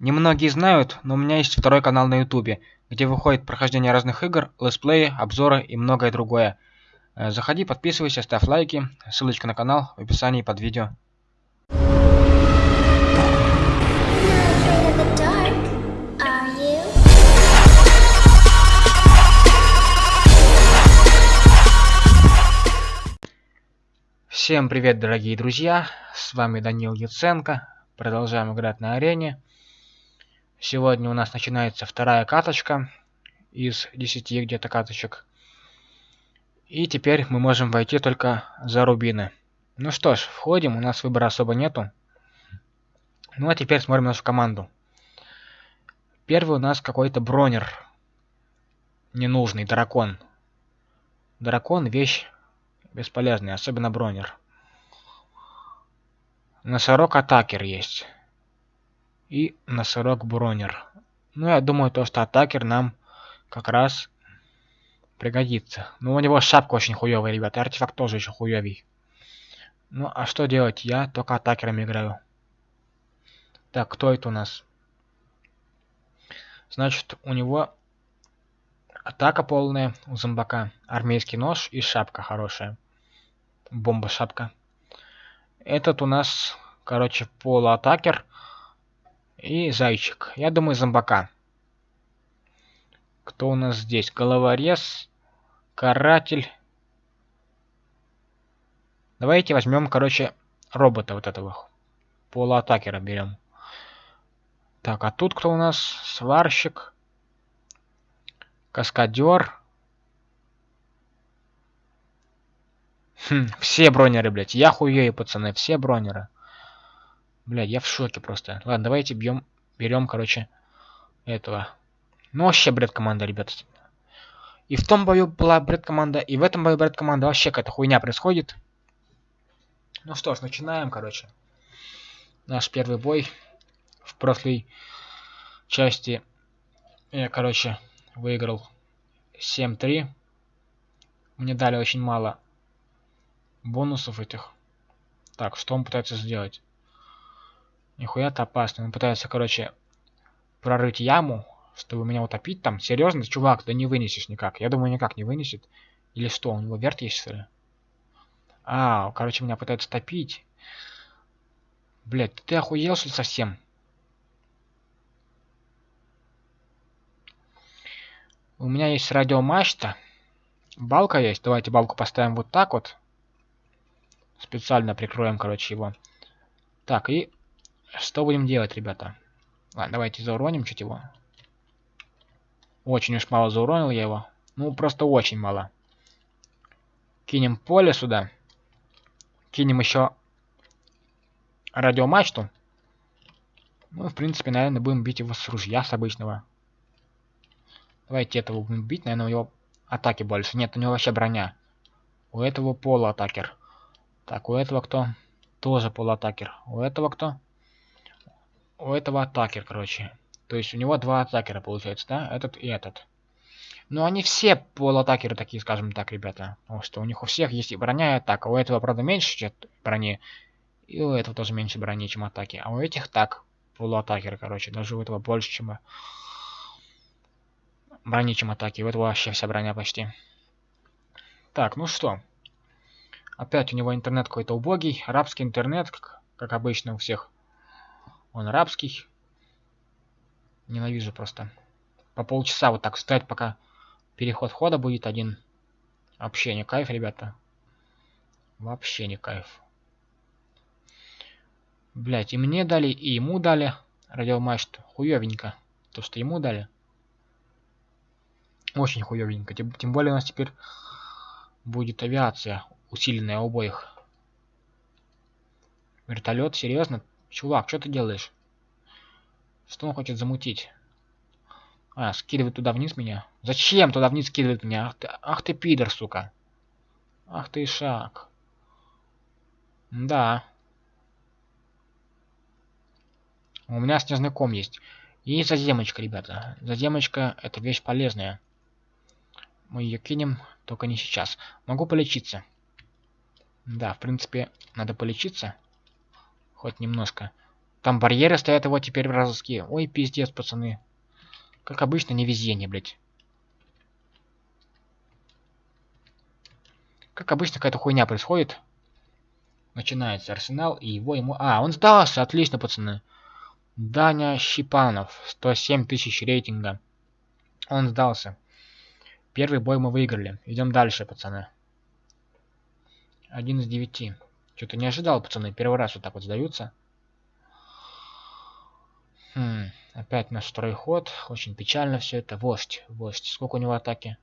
Немногие знают, но у меня есть второй канал на ютубе, где выходит прохождение разных игр, летсплеи, обзоры и многое другое. Э, заходи, подписывайся, ставь лайки, ссылочка на канал в описании под видео. Всем привет, дорогие друзья! С вами Данил Яценко. Продолжаем играть на арене. Сегодня у нас начинается вторая каточка из 10 где-то каточек. И теперь мы можем войти только за рубины. Ну что ж, входим, у нас выбора особо нету. Ну а теперь смотрим нашу команду. Первый у нас какой-то бронер. Ненужный, дракон. Дракон вещь бесполезная, особенно бронер. Носорог атакер есть. И носорог бронер. Ну, я думаю, то, что атакер нам как раз пригодится. Ну, у него шапка очень хуёвая, ребята. Артефакт тоже еще хуёвый. Ну, а что делать? Я только атакерами играю. Так, кто это у нас? Значит, у него атака полная у зомбака. Армейский нож и шапка хорошая. Бомба-шапка. Этот у нас, короче, полуатакер и зайчик. Я думаю, зомбака. Кто у нас здесь? Головорез, каратель. Давайте возьмем, короче, робота вот этого. Полуатакера берем. Так, а тут кто у нас? Сварщик. Каскадер. Хм, все бронеры, блядь. Я хуею, пацаны, все бронеры. Блядь, я в шоке просто. Ладно, давайте бьем, берем, короче, этого. Ну, вообще бред команда, ребята. И в том бою была бред команда, и в этом бою бред команда. Вообще какая-то хуйня происходит. Ну что ж, начинаем, короче. Наш первый бой. В прошлой части я, короче, выиграл 7-3. Мне дали очень мало бонусов этих. Так, что он пытается сделать? Нихуя-то опасно. Он пытается, короче, прорыть яму, чтобы меня утопить там. Серьезно, чувак, да не вынесешь никак. Я думаю, никак не вынесет. Или что, у него верт есть, что ли? А, короче, меня пытаются топить. Блять, ты охуел, что ли, совсем? У меня есть радиомачта. Балка есть. Давайте балку поставим вот так вот. Специально прикроем, короче, его. Так, и что будем делать, ребята? Ладно, давайте зауроним чуть его. Очень уж мало зауронил я его. Ну, просто очень мало. Кинем поле сюда. Кинем еще радиомачту. Ну, в принципе, наверное, будем бить его с ружья, с обычного. Давайте этого будем бить. Наверное, у него атаки больше. Нет, у него вообще броня. У этого полуатакер. Так, у этого кто? Тоже полуатакер. У этого кто? У этого атакер, короче. То есть у него два атакера получается, да? Этот и этот. Но они все полуатакеры такие, скажем так, ребята. Потому что у них у всех есть и броня, и атака. У этого, правда, меньше брони. И у этого тоже меньше брони, чем атаки. А у этих так. Полуатакеры, короче. Даже у этого больше, чем брони, чем атаки. У этого вообще вся броня почти. Так, ну что. Опять у него интернет какой-то убогий. Арабский интернет, как, как обычно у всех. Он арабский. Ненавижу просто. По полчаса вот так стоять, пока переход входа будет один. Вообще не кайф, ребята. Вообще не кайф. Блять, и мне дали, и ему дали радиомачту. Хуёвенько. То, что ему дали. Очень хуёвенько. Тем, тем более у нас теперь будет авиация усиленная у обоих. Вертолет, серьезно? Чувак, что ты делаешь? Что он хочет замутить? А, скидывает туда вниз меня? Зачем туда вниз скидывает меня? Ах ты, ах ты пидор, сука. Ах ты шаг. Да. У меня снежный ком есть. И заземочка, ребята. Заземочка это вещь полезная. Мы ее кинем, только не сейчас. Могу полечиться. Да, в принципе, надо полечиться. Хоть немножко. Там барьеры стоят его теперь вражеские. Ой, пиздец, пацаны. Как обычно, невезение, блядь. Как обычно, какая-то хуйня происходит. Начинается арсенал, и его ему... А, он сдался, отлично, пацаны. Даня Щипанов, 107 тысяч рейтинга. Он сдался. Первый бой мы выиграли. Идем дальше, пацаны. Один из девяти. Что-то не ожидал, пацаны. Первый раз вот так вот сдаются. Хм, опять наш второй ход. Очень печально все это. Вождь, вождь. Сколько у него атаки?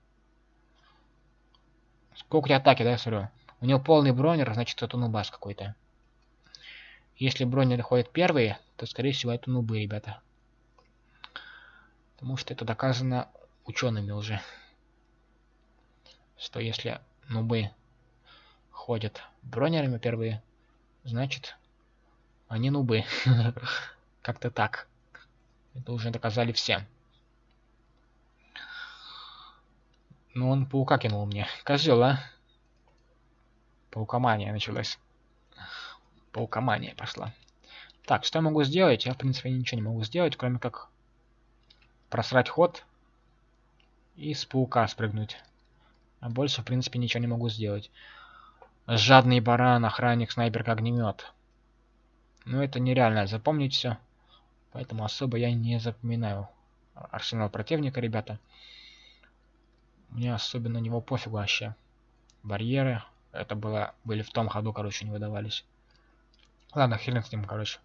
Сколько у тебя атаки, да, я смотрю? У него полный бронер, значит это нубас какой-то. Если бронер ходит первые, то скорее всего это нубы, ребята. Потому что это доказано учеными уже. Что если нубы ходят бронерами первые, значит они нубы. Как-то так. Это уже доказали все. Ну он паука кинул мне. Козел, а? Паукомания началась. Паукомания пошла. Так, что я могу сделать? Я, в принципе, ничего не могу сделать, кроме как просрать ход и с паука спрыгнуть. А больше, в принципе, ничего не могу сделать. Жадный баран, охранник, снайперка, огнемет. Ну, это нереально запомнить все. Поэтому особо я не запоминаю арсенал противника, ребята. Мне особенно на него пофигу вообще. Барьеры, это было, были в том ходу, короче, не выдавались. Ладно, хрен с ним, короче.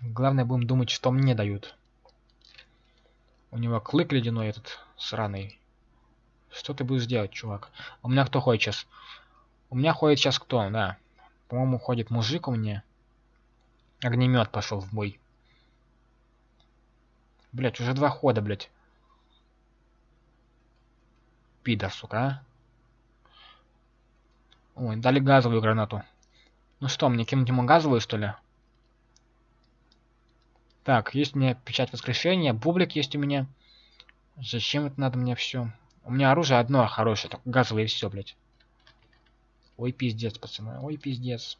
Главное, будем думать, что мне дают. У него клык ледяной этот, сраный. Что ты будешь делать, чувак? У меня кто ходит сейчас? У меня ходит сейчас кто, да. По-моему, ходит мужик у меня. Огнемет пошел в бой. Блять, уже два хода, блять. Пидор, сука, а? Ой, дали газовую гранату. Ну что, мне кинуть ему газовую, что ли? Так, есть у меня печать воскрешения, бублик есть у меня. Зачем это надо мне все? У меня оружие одно хорошее, только газовое и все, блядь. Ой, пиздец, пацаны, ой, пиздец.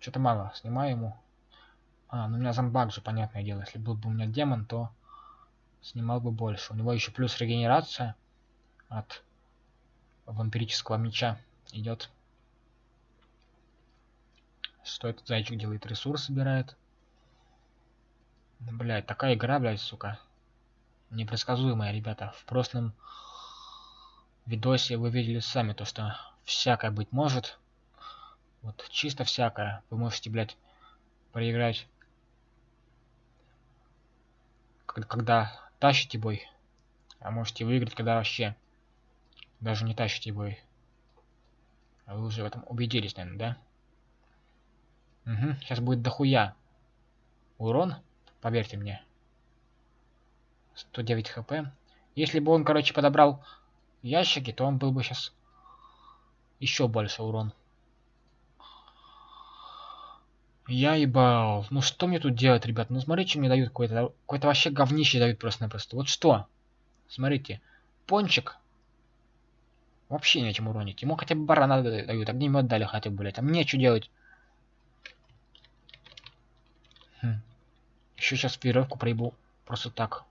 Что-то мало, снимаю ему. А, ну у меня зомбак же, понятное дело. Если был бы у меня демон, то снимал бы больше. У него еще плюс регенерация от вампирического меча идет. Что этот зайчик делает? Ресурс собирает. Блять, такая игра, блядь, сука. Непредсказуемая, ребята. В прошлом видосе вы видели сами то, что всякое быть может. Вот чисто всякое. Вы можете, блядь, проиграть. Когда тащите бой. А можете выиграть, когда вообще даже не тащите бой. А вы уже в этом убедились, наверное, да? Угу, сейчас будет дохуя. Урон, поверьте мне. 109 хп. Если бы он, короче, подобрал ящики, то он был бы сейчас еще больше урон. Я ебал. Ну что мне тут делать, ребят? Ну смотрите, что мне дают какое-то... Какое-то вообще говнище дают просто-напросто. Вот что? Смотрите. Пончик. Вообще нечем уронить. Ему хотя бы барана дают. Огнемет дали хотя бы, блядь. А мне что делать? Хм. Еще сейчас веревку проебу. Просто так.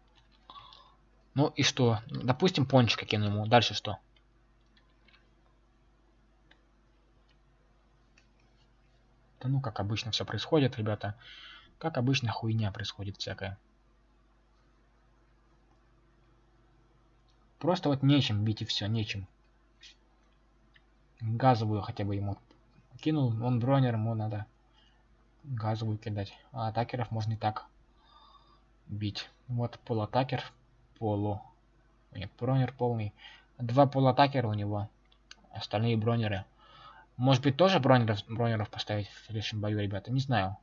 Ну и что? Допустим, пончика кину ему. Дальше что? Да ну, как обычно все происходит, ребята. Как обычно хуйня происходит всякая. Просто вот нечем бить и все, нечем. Газовую хотя бы ему кинул, он бронер, ему надо газовую кидать. А атакеров можно и так бить. Вот полуатакер, полу. Нет, бронер полный. Два полуатакера у него. Остальные бронеры. Может быть, тоже бронеров, бронеров поставить в следующем бою, ребята? Не знаю.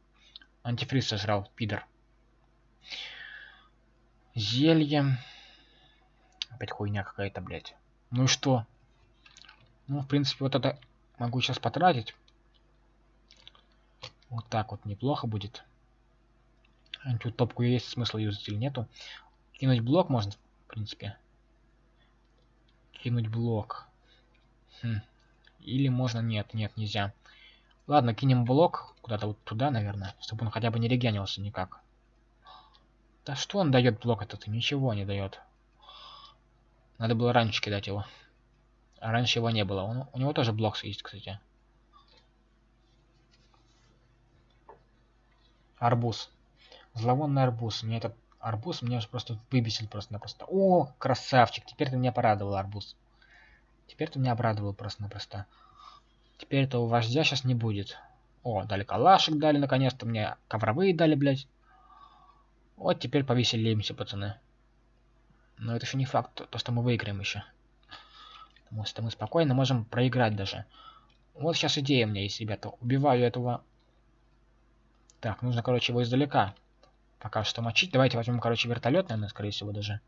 Антифриз сожрал, пидор. Зелье. Опять хуйня какая-то, блядь. Ну и что? Ну, в принципе, вот это могу сейчас потратить. Вот так вот неплохо будет. Тут топку есть, смысла юзать или нету. Кинуть блок можно, в принципе. Кинуть блок. Хм. Или можно... Нет, нет, нельзя. Ладно, кинем блок куда-то вот туда, наверное, чтобы он хотя бы не регенился никак. Да что он дает блок этот? Ничего не дает. Надо было раньше кидать его. А раньше его не было. Он, у него тоже блок есть, кстати. Арбуз. Зловонный арбуз. Мне этот арбуз меня уже просто выбесил просто-напросто. О, красавчик. Теперь ты меня порадовал, арбуз. Теперь ты меня обрадовал просто-напросто. Теперь этого вождя сейчас не будет. О, дали калашик, дали наконец-то мне. Ковровые дали, блядь. Вот теперь повеселимся, пацаны. Но это еще не факт, то, что мы выиграем еще. Потому что мы спокойно можем проиграть даже. Вот сейчас идея у меня есть, ребята. Убиваю этого... Так, нужно, короче, его издалека. Пока что мочить. Давайте возьмем, короче, вертолет, наверное, скорее всего, даже.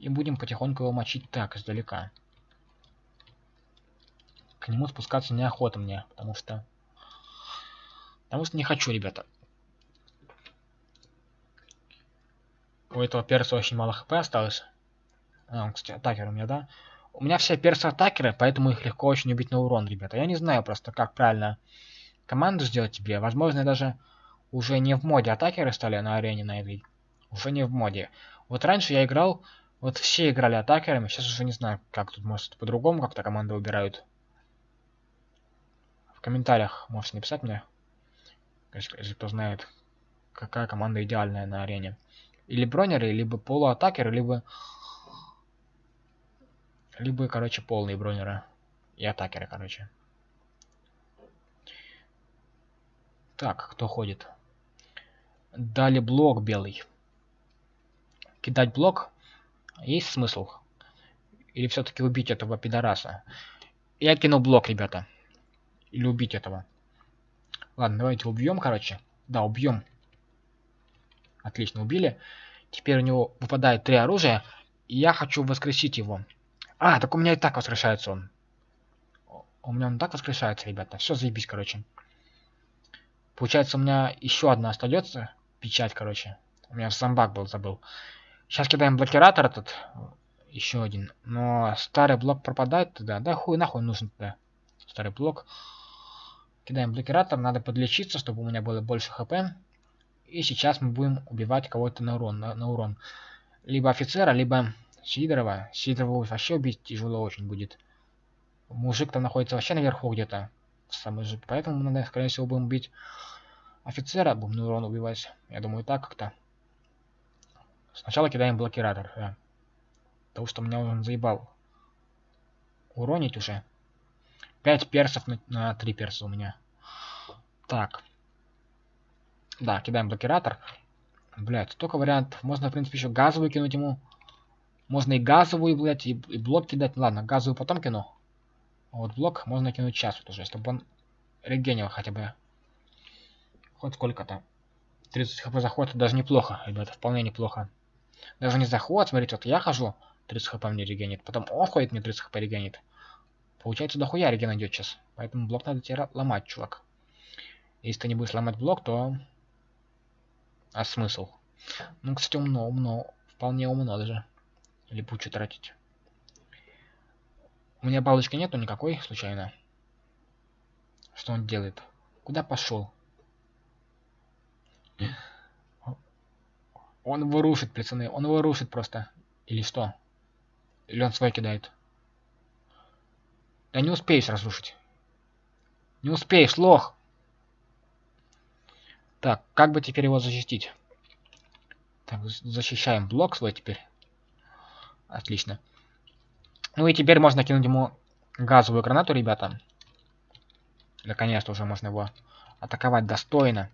И будем потихоньку его мочить так, издалека. К нему спускаться неохота мне, потому что... Потому что не хочу, ребята. У этого перса очень мало хп осталось. А, он, кстати, атакер у меня, да? У меня все персы атакеры, поэтому их легко очень убить на урон, ребята. Я не знаю просто, как правильно команду сделать тебе. Возможно, даже уже не в моде атакеры стали на арене на этой. Уже не в моде. Вот раньше я играл, вот все играли атакерами, сейчас уже не знаю, как тут, может, по-другому как-то команды выбирают. В комментариях можете написать мне, если, кто знает, какая команда идеальная на арене. Или бронеры, либо полуатакеры, либо... Либо, короче, полные бронеры. И атакеры, короче. Так, кто ходит? Дали блок белый. Кидать блок? Есть смысл? Или все-таки убить этого пидораса? Я кинул блок, ребята. Или убить этого. Ладно, давайте убьем, короче. Да, убьем. Отлично, убили. Теперь у него выпадает три оружия. И я хочу воскресить его. А, так у меня и так воскрешается он. У меня он так воскрешается, ребята. Все, заебись, короче. Получается, у меня еще одна остается. Печать, короче. У меня зомбак был, забыл. Сейчас кидаем блокиратор этот. Еще один. Но старый блок пропадает туда. Да хуй нахуй нужен туда. Старый блок. Кидаем блокиратор. Надо подлечиться, чтобы у меня было больше хп. И сейчас мы будем убивать кого-то на урон, на, на урон. Либо офицера, либо Сидорова. Сидорова вообще убить тяжело очень будет. Мужик там находится вообще наверху где-то. Самый же. Поэтому мы, скорее всего, будем бить офицера, на урон убивать. Я думаю, так как-то. Сначала кидаем блокиратор, да. Потому что меня он заебал. Уронить уже. 5 персов на, на 3 перса у меня. Так. Да, кидаем блокиратор. Блять, столько вариантов. Можно, в принципе, еще газовую кинуть ему. Можно и газовую, блядь, и, и блок кидать. Ладно, газовую потом кину. А вот блок можно кинуть сейчас вот уже, чтобы он регенил хотя бы. Хоть сколько-то. 30 хп заход это даже неплохо, ребята, вполне неплохо. Даже не заход, смотрите, вот я хожу, 30 хп мне регенит, потом он ходит, мне 30 хп регенит. Получается, дохуя реген идет сейчас. Поэтому блок надо тебе ломать, чувак. Если ты не будешь ломать блок, то а смысл? Ну, кстати, умно, умно. Вполне умно даже. Или пучу тратить. У меня балочки нету никакой, случайно. Что он делает? Куда пошел? Он его рушит, пацаны. Он его рушит просто. Или что? Или он свой кидает? Да не успеешь разрушить. Не успеешь, лох! Так, как бы теперь его защитить? Так, защищаем блок свой теперь. Отлично. Ну и теперь можно кинуть ему газовую гранату, ребята. Наконец-то уже можно его атаковать достойно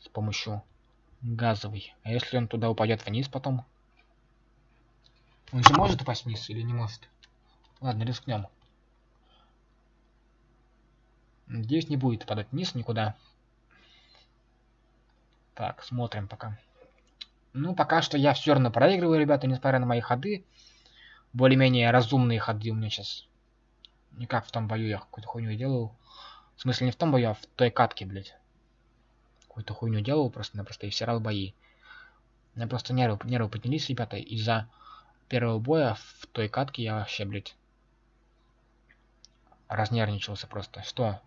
с помощью газовой. А если он туда упадет вниз потом? Он же может упасть вниз или не может? Ладно, рискнем. Надеюсь, не будет падать вниз никуда. Так, смотрим пока. Ну, пока что я все равно проигрываю, ребята, несмотря на мои ходы. Более-менее разумные ходы у меня сейчас. Не как в том бою я какую-то хуйню делал. В смысле, не в том бою, а в той катке, блядь. Какую-то хуйню делал просто-напросто и всирал бои. У меня просто нервы, нервы поднялись, ребята, из-за первого боя в той катке я вообще, блядь, разнервничался просто. Что?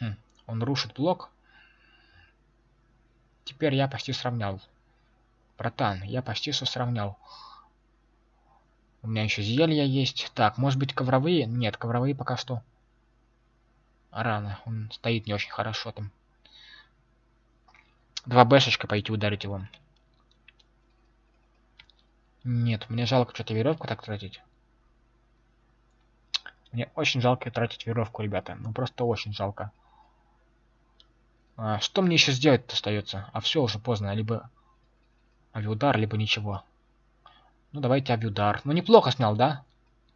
Хм, он рушит блок. Теперь я почти сравнял. Братан, я почти что сравнял. У меня еще зелья есть. Так, может быть ковровые? Нет, ковровые пока что. Рано. Он стоит не очень хорошо там. Два бэшечка пойти ударить его. Нет, мне жалко что-то веревку так тратить. Мне очень жалко тратить веревку, ребята. Ну просто очень жалко. А, что мне еще сделать остается? А все уже поздно. Либо авиудар, либо ничего. Ну давайте авиудар. Ну неплохо снял, да?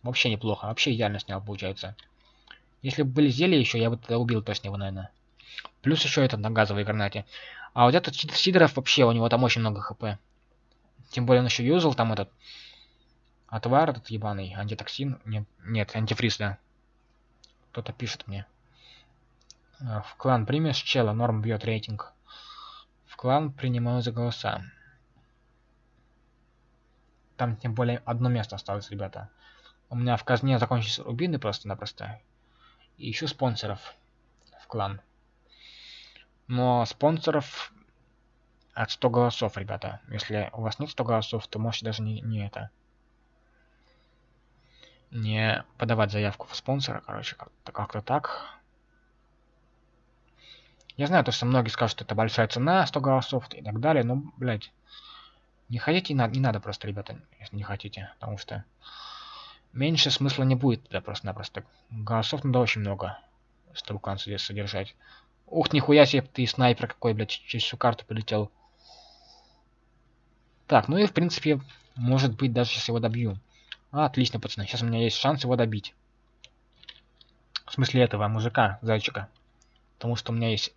Вообще неплохо. Вообще идеально снял, получается. Если бы были зелья еще, я бы тогда убил точно его, наверное. Плюс еще этот на газовой гранате. А вот этот Сидоров вообще, у него там очень много хп. Тем более он еще юзал там этот отвар этот ебаный, антитоксин. Нет, нет, антифриз, да. Кто-то пишет мне. А, в клан примешь чела, норм бьет рейтинг. В клан принимаю за голоса. Там тем более одно место осталось, ребята. У меня в казне закончились рубины просто-напросто. И ищу спонсоров в клан. Но спонсоров от 100 голосов, ребята. Если у вас нет 100 голосов, то можете даже не, не это... Не подавать заявку в спонсора, короче, как-то как так. Я знаю, то, что многие скажут, что это большая цена, 100 голосов и так далее, но, блядь, не хотите, не надо, не надо просто, ребята, если не хотите, потому что меньше смысла не будет да просто-напросто. Голосов надо очень много, чтобы здесь содержать. Ух, нихуя себе ты снайпер какой, блядь, через всю карту полетел. Так, ну и в принципе, может быть, даже сейчас его добью. А, отлично, пацаны, сейчас у меня есть шанс его добить. В смысле этого мужика, зайчика. Потому что у меня есть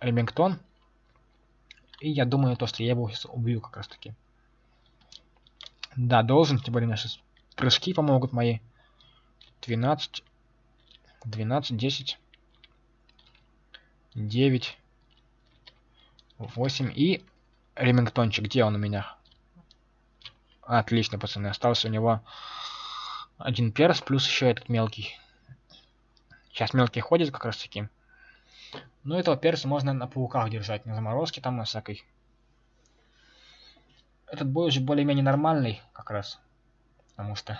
Ремингтон. И я думаю, то, что я его сейчас убью как раз таки. Да, должен, тем более наши прыжки помогут мои. 12, 12, 10, 9, 8 и Ремингтончик. Где он у меня? Отлично, пацаны. Остался у него один перс, плюс еще этот мелкий. Сейчас мелкий ходит как раз таки. Но этого перса можно на пауках держать, на заморозке там, на всякой. Этот бой уже более-менее нормальный, как раз. Потому что...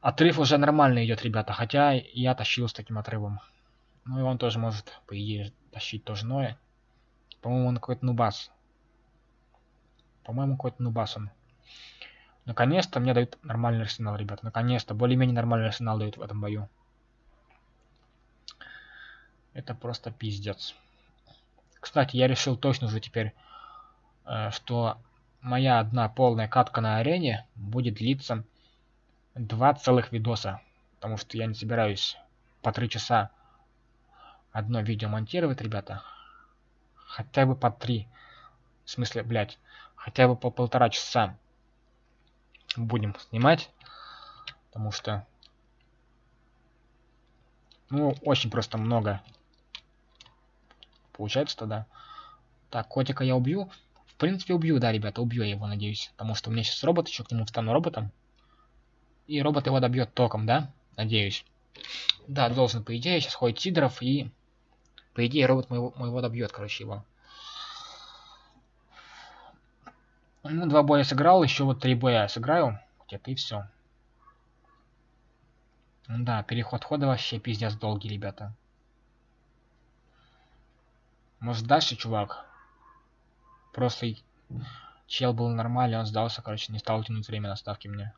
Отрыв уже нормально идет, ребята. Хотя я тащил с таким отрывом. Ну и он тоже может, по идее, тащить тоже Ноя. По-моему, он какой-то нубас. По-моему, какой-то нубас он. Наконец-то мне дают нормальный арсенал, ребята. Наконец-то. Более-менее нормальный арсенал дают в этом бою. Это просто пиздец. Кстати, я решил точно уже теперь, э, что моя одна полная катка на арене будет длиться два целых видоса. Потому что я не собираюсь по три часа одно видео монтировать, ребята. Хотя бы по три. В смысле, блядь, хотя бы по полтора часа будем снимать. Потому что, ну, очень просто много Получается тогда. Так, котика я убью. Принципе, убью, да, ребята, убью я его, надеюсь. Потому что у меня сейчас робот, еще к нему встану роботом. И робот его добьет током, да? Надеюсь. Да, должен, по идее, сейчас ходит Сидоров и... По идее, робот моего, моего добьет, короче, его. Ну, два боя сыграл, еще вот три боя сыграю. Где-то и все. Да, переход хода вообще пиздец долгий, ребята. Может дальше, чувак? Просто чел был нормальный, он сдался, короче, не стал тянуть время на ставки мне.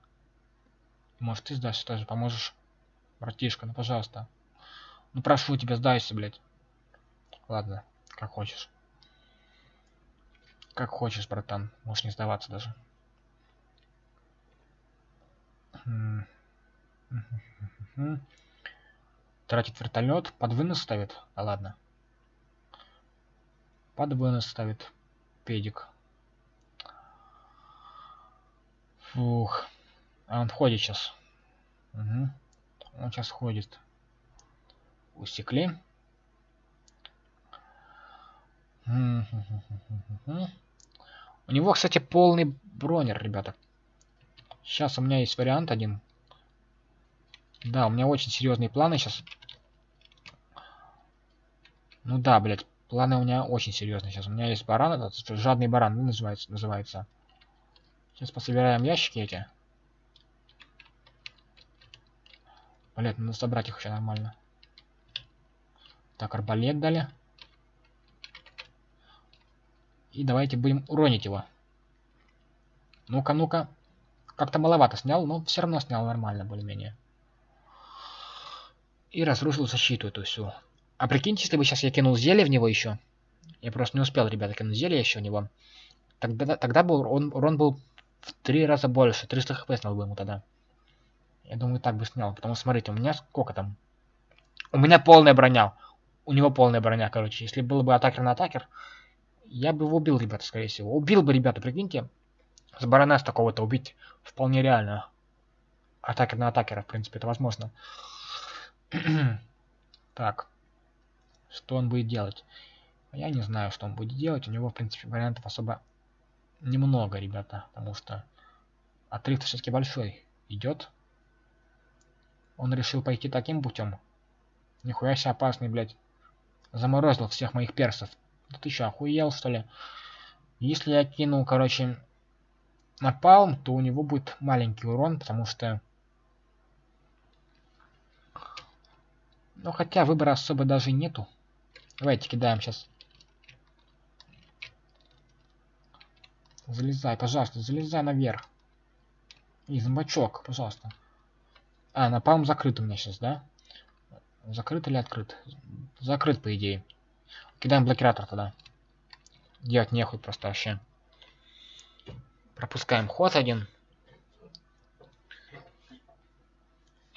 Может ты сдашься тоже, поможешь? Братишка, ну пожалуйста. Ну прошу тебя, сдайся, блядь. Ладно, как хочешь. Как хочешь, братан. Можешь не сдаваться даже. Тратит вертолет, под вынос ставит? А ладно. Под вынос ставит педик. Фух. А он входит сейчас. Угу. Он сейчас ходит. Усекли. У него, кстати, полный бронер, ребята. Сейчас у меня есть вариант один. Да, у меня очень серьезные планы сейчас. Ну да, блядь, планы у меня очень серьезные сейчас. У меня есть баран, этот жадный баран, ну, называется, называется. Сейчас пособираем ящики эти. Блять, надо собрать их еще нормально. Так, арбалет дали. И давайте будем уронить его. Ну-ка, ну-ка. Как-то маловато снял, но все равно снял нормально, более-менее. И разрушил защиту эту всю. А прикиньте, если бы сейчас я кинул зелье в него еще. Я просто не успел, ребята, кинуть зелье еще в него. Тогда, тогда был он, урон был в три раза больше. 300 хп снял бы ему тогда. Я думаю, так бы снял. Потому что, смотрите, у меня сколько там? У меня полная броня. У него полная броня, короче. Если был бы атакер на атакер, я бы его убил, ребята, скорее всего. Убил бы, ребята, прикиньте. С барона с такого-то убить вполне реально. Атакер на атакера, в принципе, это возможно. так. Что он будет делать? Я не знаю, что он будет делать. У него, в принципе, вариантов особо немного, ребята. Потому что отрыв все-таки большой идет. Он решил пойти таким путем. Нихуя себе опасный, блядь. Заморозил всех моих персов. Да ты что, охуел, что ли? Если я кину, короче, напалм, то у него будет маленький урон, потому что... Ну, хотя выбора особо даже нету. Давайте кидаем сейчас. Залезай, пожалуйста, залезай наверх. И зомбачок, пожалуйста. А, напалм закрыт у меня сейчас, да? Закрыт или открыт? Закрыт, по идее. Кидаем блокиратор тогда. Делать нехуй просто вообще. Пропускаем ход один.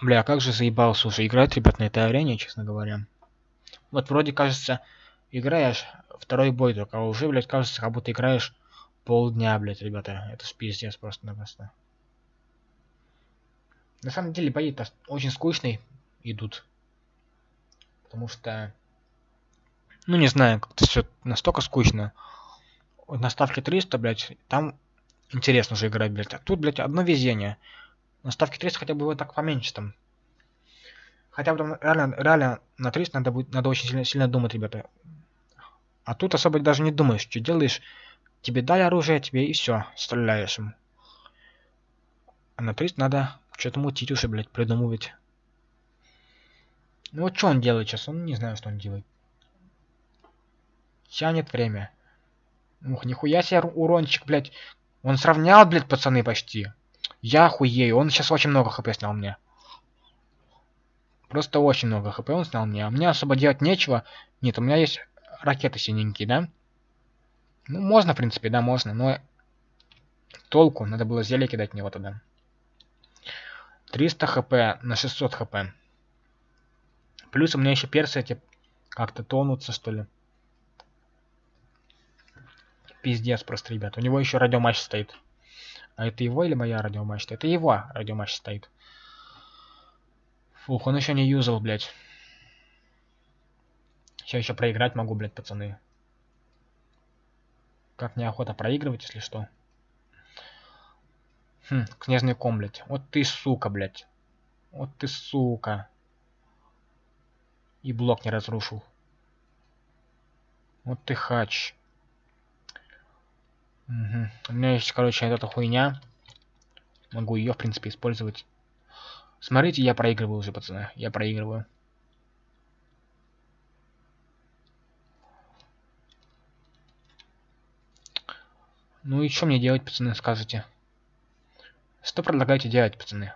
Бля, а как же заебался уже играть, ребят, на этой арене, честно говоря. Вот вроде кажется, играешь второй бой только, а уже, блядь, кажется, как будто играешь полдня, блядь, ребята. Это ж пиздец просто-напросто. На самом деле бои-то очень скучные идут. Потому что ну, не знаю, как-то все настолько скучно. Вот на ставке 300, блядь, там интересно же играть, блядь. А тут, блядь, одно везение. На ставке 300 хотя бы вот так поменьше там. Хотя там реально, реально на 300 надо, будет, надо очень сильно, сильно думать, ребята. А тут особо даже не думаешь, что делаешь. Тебе дали оружие, тебе и все, стреляешь ему. А на 300 надо что-то мутить уже, блядь, придумывать. Ну вот что он делает сейчас? Он не знаю, что он делает тянет время. Ух, нихуя себе урончик, блядь. Он сравнял, блядь, пацаны, почти. Я хуею. Он сейчас очень много хп снял мне. Просто очень много хп он снял мне. А мне особо делать нечего. Нет, у меня есть ракеты синенькие, да? Ну, можно, в принципе, да, можно, но... Толку, надо было зелье кидать в него тогда. 300 хп на 600 хп. Плюс у меня еще персы эти как-то тонутся, что ли. Пиздец просто, ребят. У него еще радиоматч стоит. А это его или моя радиомачта? Это его радиоматч стоит. Фух, он еще не юзал, блядь. Сейчас еще проиграть могу, блядь, пацаны. Как неохота проигрывать, если что. Хм, снежный ком, блядь. Вот ты сука, блядь. Вот ты сука. И блок не разрушил. Вот ты хач. Угу. У меня есть, короче, эта хуйня. Могу ее, в принципе, использовать. Смотрите, я проигрываю уже, пацаны. Я проигрываю. Ну и что мне делать, пацаны, скажете? Что предлагаете делать, пацаны?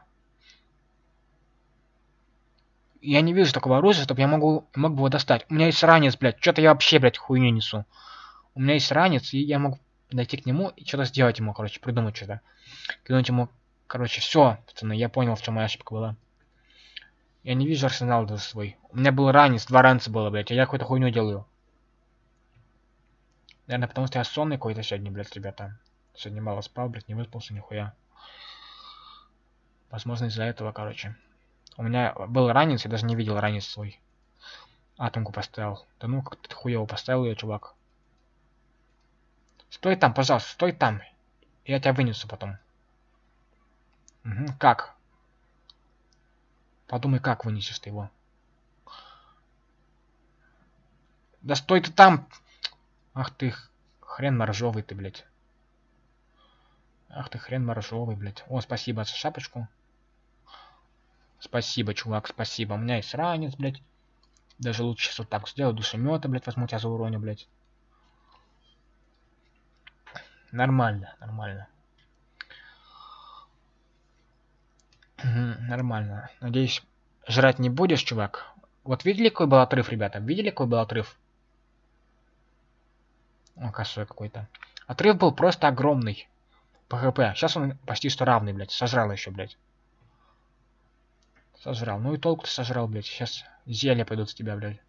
Я не вижу такого оружия, чтобы я могу, мог бы его достать. У меня есть ранец, блядь. Что-то я вообще, блядь, хуйню несу. У меня есть ранец, и я могу дойти к нему и что-то сделать ему, короче, придумать что-то. Кинуть ему, короче, все, пацаны, я понял, в чем моя ошибка была. Я не вижу арсенал даже свой. У меня был ранец, два ранца было, блядь, а я какую-то хуйню делаю. Наверное, потому что я сонный какой-то сегодня, блядь, ребята. Сегодня мало спал, блядь, не выспался нихуя. Возможно, из-за этого, короче. У меня был ранец, я даже не видел ранец свой. Атомку поставил. Да ну, как ты хуево поставил ее, чувак. Стой там, пожалуйста, стой там. Я тебя вынесу потом. Угу, как? Подумай, как вынесешь ты его. Да стой ты там! Ах ты, хрен моржовый ты, блядь. Ах ты, хрен моржовый, блядь. О, спасибо за шапочку. Спасибо, чувак, спасибо. У меня есть ранец, блядь. Даже лучше сейчас вот так сделаю. Душемета, блядь, возьму тебя за уроне, блядь. Нормально, нормально. Нормально. Надеюсь, жрать не будешь, чувак? Вот видели, какой был отрыв, ребята? Видели, какой был отрыв? О, косой какой-то. Отрыв был просто огромный. ПХП. Сейчас он почти что равный, блядь. Сожрал еще, блядь. Сожрал. Ну и толку ты сожрал, блядь. Сейчас зелья пойдут с тебя, блядь.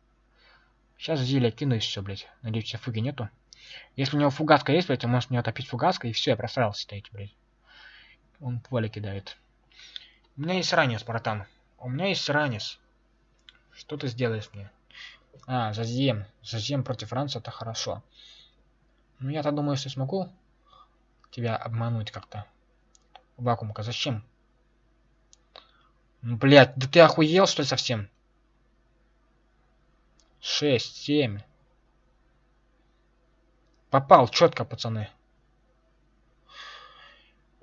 Сейчас зелья кину и все, блядь. Надеюсь, у тебя фуги нету. Если у него фугаска есть, блядь, он может мне топить фугаской, и все, я просрался стоите, блядь. Он поле кидает. У меня есть ранец, братан. У меня есть ранец. Что ты сделаешь мне? А, зазем. Зазем против ранца это хорошо. Ну я-то думаю, что смогу тебя обмануть как-то. Вакуумка, зачем? Ну, блядь, да ты охуел, что ли, совсем? Шесть, семь. Попал четко, пацаны.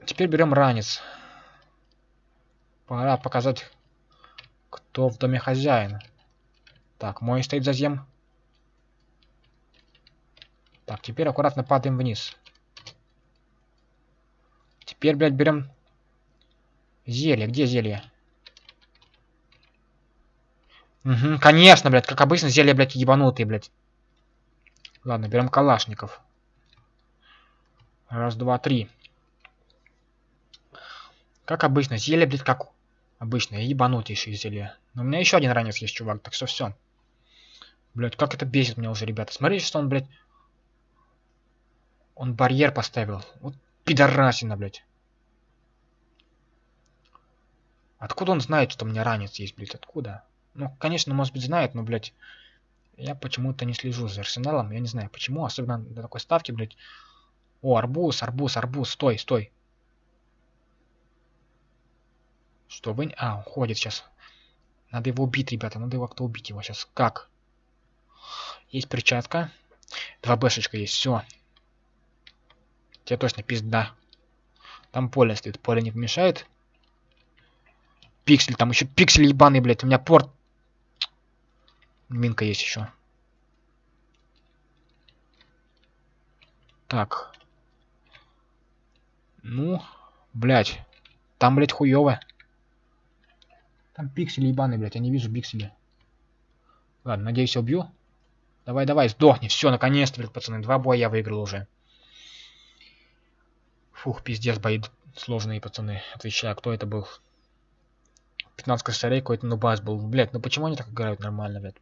Теперь берем ранец. Пора показать, кто в доме хозяин. Так, мой стоит зазем. Так, теперь аккуратно падаем вниз. Теперь, блядь, берем зелье. Где зелье? Угу, конечно, блядь, как обычно, зелье, блядь, ебанутые, блядь. Ладно, берем калашников. Раз, два, три. Как обычно, зелье, блядь, как обычно, ебанутейшие зелье. Но у меня еще один ранец есть, чувак, так что все. Блядь, как это бесит меня уже, ребята. Смотрите, что он, блядь... Он барьер поставил. Вот пидорасина, блядь. Откуда он знает, что у меня ранец есть, блядь? Откуда? Ну, конечно, может быть, знает, но, блядь, я почему-то не слежу за арсеналом. Я не знаю, почему, особенно до такой ставки, блядь. О, арбуз, арбуз, арбуз, стой, стой. Что вы... А, уходит сейчас. Надо его убить, ребята, надо его как-то убить его сейчас. Как? Есть перчатка. Два бэшечка есть, все. Тебе точно пизда. Там поле стоит, поле не помешает. Пиксель, там еще пиксель ебаный, блядь. У меня порт Минка есть еще. Так. Ну, блядь. Там, блядь, хуёво. Там пиксели ебаные, блядь. Я не вижу пиксели. Ладно, надеюсь, я убью. Давай, давай, сдохни. Все, наконец-то, блядь, пацаны. Два боя я выиграл уже. Фух, пиздец, бои сложные, пацаны. Отвечаю, кто это был? 15 косарей какой-то нубас был. Блядь, ну почему они так играют нормально, блядь?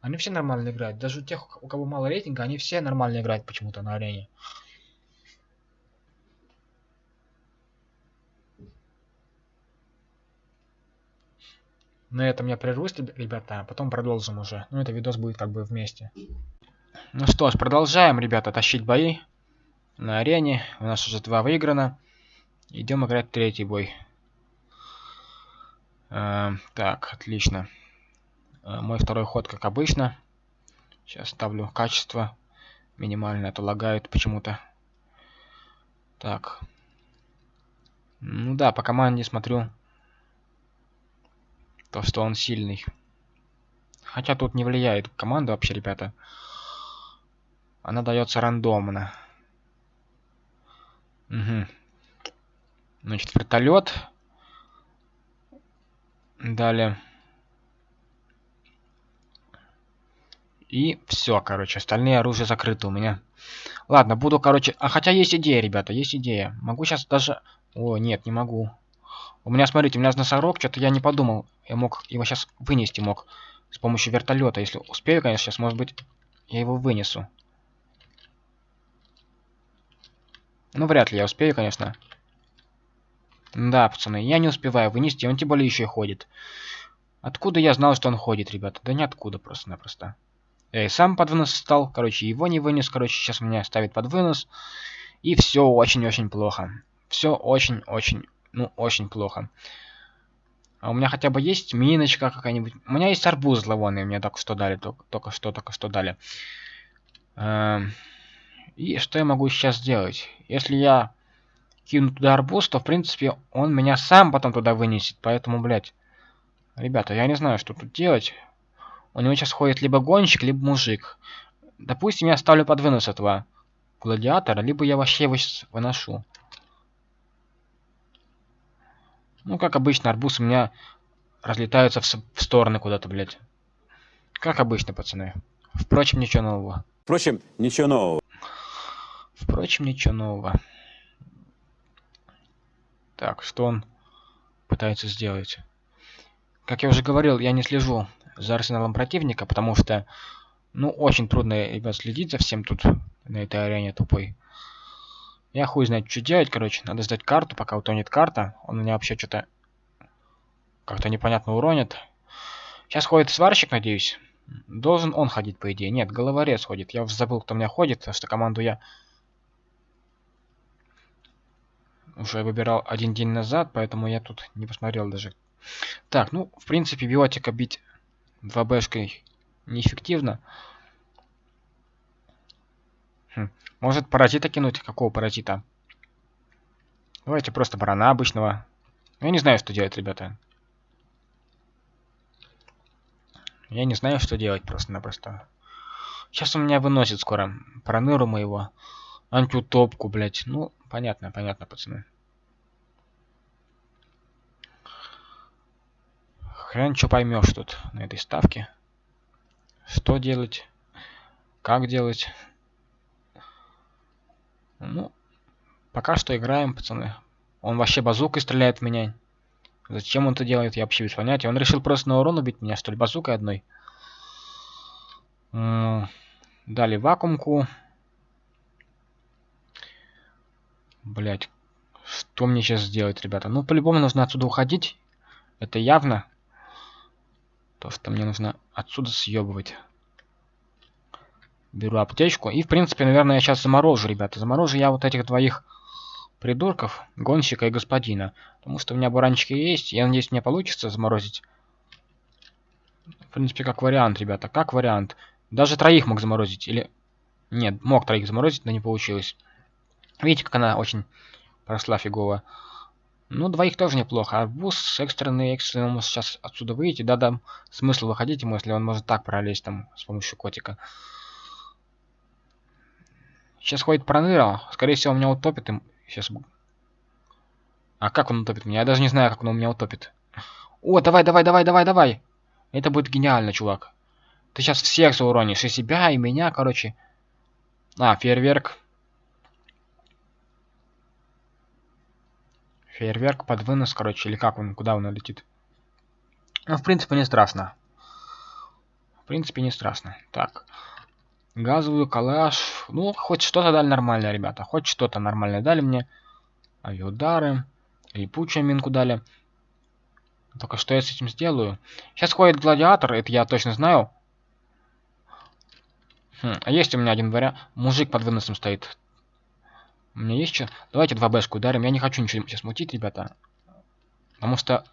Они все нормально играют. Даже у тех, у кого мало рейтинга, они все нормально играют почему-то на арене. На этом я прервусь, ребята, а потом продолжим уже. Ну, это видос будет как бы вместе. Ну что ж, продолжаем, ребята, тащить бои на арене. У нас уже два выиграно. Идем играть третий бой. Э, так, отлично. Э, мой второй ход, как обычно. Сейчас ставлю качество минимальное, а то лагает почему-то. Так. Ну да, по команде смотрю то, что он сильный. Хотя тут не влияет команда вообще, ребята. Она дается рандомно. Угу. Значит, вертолет. Далее. И все, короче, остальные оружия закрыты у меня. Ладно, буду, короче... А хотя есть идея, ребята, есть идея. Могу сейчас даже... О, нет, не могу. У меня, смотрите, у меня носорог, что-то я не подумал. Я мог его сейчас вынести мог. С помощью вертолета. Если успею, конечно, сейчас, может быть, я его вынесу. Ну, вряд ли я успею, конечно. Да, пацаны, я не успеваю вынести, он тем более еще и ходит. Откуда я знал, что он ходит, ребята? Да ниоткуда просто-напросто. Я и сам под вынос стал, короче, его не вынес, короче, сейчас меня ставит под вынос. И все очень-очень плохо. Все очень-очень, ну, очень плохо. А у меня хотя бы есть миночка какая-нибудь. У меня есть арбуз зловонный, мне только что дали, только, только что, только что дали. Эм, и что я могу сейчас сделать? Если я кину туда арбуз, то, в принципе, он меня сам потом туда вынесет. Поэтому, блядь, ребята, я не знаю, что тут делать. У него сейчас ходит либо гонщик, либо мужик. Допустим, я ставлю под вынос этого гладиатора, либо я вообще его выношу. Ну, как обычно, арбуз у меня разлетаются в, в стороны куда-то, блядь. Как обычно, пацаны. Впрочем, ничего нового. Впрочем, ничего нового. Впрочем, ничего нового. Так, что он пытается сделать? Как я уже говорил, я не слежу за арсеналом противника, потому что, ну, очень трудно, ребят, следить за всем тут на этой арене тупой. Я хуй знает, что делать, короче. Надо сдать карту, пока утонет карта. Он меня вообще что-то как-то непонятно уронит. Сейчас ходит сварщик, надеюсь. Должен он ходить, по идее. Нет, головорез ходит. Я забыл, кто у меня ходит, потому что команду я уже выбирал один день назад, поэтому я тут не посмотрел даже. Так, ну, в принципе, биотика бить 2Бшкой неэффективно. Хм. Может паразита кинуть? Какого паразита? Давайте просто барана обычного. Я не знаю, что делать, ребята. Я не знаю, что делать просто-напросто. Сейчас он меня выносит скоро. Проныру моего. Антиутопку, блядь. Ну, понятно, понятно, пацаны. Хрен что поймешь тут на этой ставке. Что делать? Как делать? Ну, пока что играем, пацаны. Он вообще базукой стреляет в меня. Зачем он это делает, я вообще без понятия. Он решил просто на урон убить меня, что ли, базукой одной. Дали вакуумку. Блять, что мне сейчас сделать, ребята? Ну, по-любому нужно отсюда уходить. Это явно. То, что мне нужно отсюда съебывать. Беру аптечку. И, в принципе, наверное, я сейчас заморожу, ребята. Заморожу я вот этих двоих придурков, гонщика и господина. Потому что у меня баранчики есть. Я надеюсь, мне получится заморозить. В принципе, как вариант, ребята. Как вариант. Даже троих мог заморозить. Или... Нет, мог троих заморозить, но не получилось. Видите, как она очень прошла фигово. Ну, двоих тоже неплохо. Арбуз экстренный, экстренный может сейчас отсюда выйти. Да-да, смысл выходить ему, если он может так пролезть там с помощью котика. Сейчас ходит проныра. Скорее всего, меня утопит им. Сейчас. А как он утопит меня? Я даже не знаю, как он у меня утопит. О, давай, давай, давай, давай, давай. Это будет гениально, чувак. Ты сейчас всех зауронишь. И себя, и меня, короче. А, фейерверк. Фейерверк под вынос, короче, или как он, куда он летит. Ну, в принципе, не страшно. В принципе, не страшно. Так газовую, калаш. Ну, хоть что-то дали нормально, ребята. Хоть что-то нормально дали мне. Авиаудары. Липучую минку дали. Только что я с этим сделаю? Сейчас ходит гладиатор, это я точно знаю. Хм, а есть у меня один вариант. Мужик под выносом стоит. У меня есть что? Давайте 2 бэшку ударим. Я не хочу ничего сейчас мутить, ребята. Потому что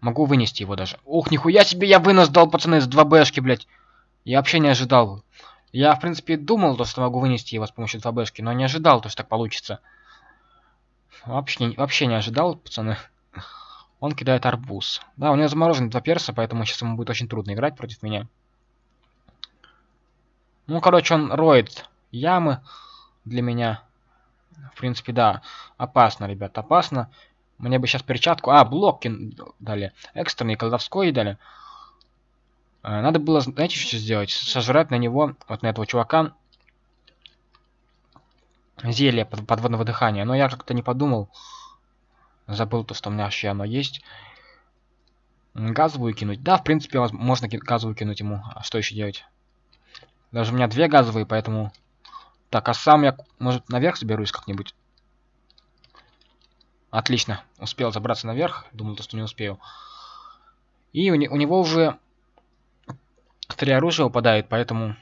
могу вынести его даже. Ух, нихуя себе я вынос дал, пацаны, с 2 бэшки, блядь. Я вообще не ожидал. Я, в принципе, думал, то, что могу вынести его с помощью 2Бшки, но не ожидал, то, что так получится. Вообще, вообще не ожидал, пацаны. Он кидает арбуз. Да, у него заморожены два перса, поэтому сейчас ему будет очень трудно играть против меня. Ну, короче, он роет ямы для меня. В принципе, да, опасно, ребят, опасно. Мне бы сейчас перчатку... А, блоки дали. Экстренный, колдовской дали. Э, надо было, знаете, что сделать? Сожрать на него, вот на этого чувака, зелье подводного дыхания. Но я как-то не подумал. Забыл то, что у меня вообще оно есть. Газовую кинуть. Да, в принципе, можно газовую кинуть ему. А что еще делать? Даже у меня две газовые, поэтому... Так, а сам я, может, наверх заберусь как-нибудь? Отлично. Успел забраться наверх. Думал, то, что не успею. И у, не, у него уже три оружия упадает, поэтому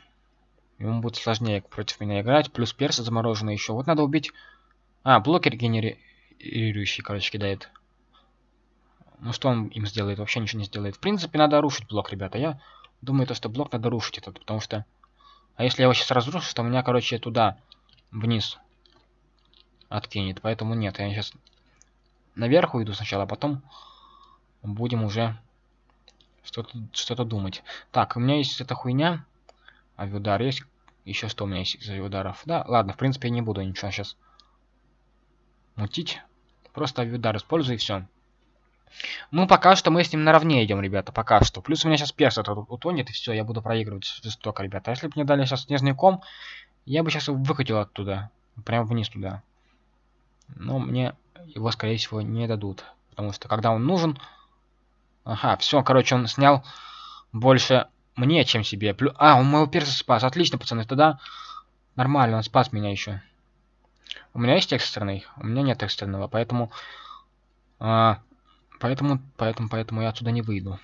ему будет сложнее против меня играть. Плюс персы замороженные еще. Вот надо убить... А, блокер генерирующий, короче, кидает. Ну что он им сделает? Вообще ничего не сделает. В принципе, надо рушить блок, ребята. Я думаю, то, что блок надо рушить этот, потому что... А если я его сейчас разрушу, то меня, короче, туда, вниз откинет. Поэтому нет, я сейчас наверх уйду сначала, а потом будем уже что-то что, -то, думать. Так, у меня есть эта хуйня. Авиудар есть. Еще что у меня есть из авиударов? Да, ладно, в принципе, я не буду ничего сейчас мутить. Просто авиудар использую и все. Ну, пока что мы с ним наравне идем, ребята, пока что. Плюс у меня сейчас перс этот утонет, и все, я буду проигрывать жестоко, ребята. А если бы мне дали сейчас снежный ком, я бы сейчас его выкатил оттуда. Прямо вниз туда. Но мне его, скорее всего, не дадут. Потому что, когда он нужен... Ага, все, короче, он снял больше мне, чем себе. Плю... А, он моего перса спас. Отлично, пацаны, тогда нормально, он спас меня еще. У меня есть экстренный? У меня нет экстренного, поэтому... А, поэтому, поэтому, поэтому я отсюда не выйду.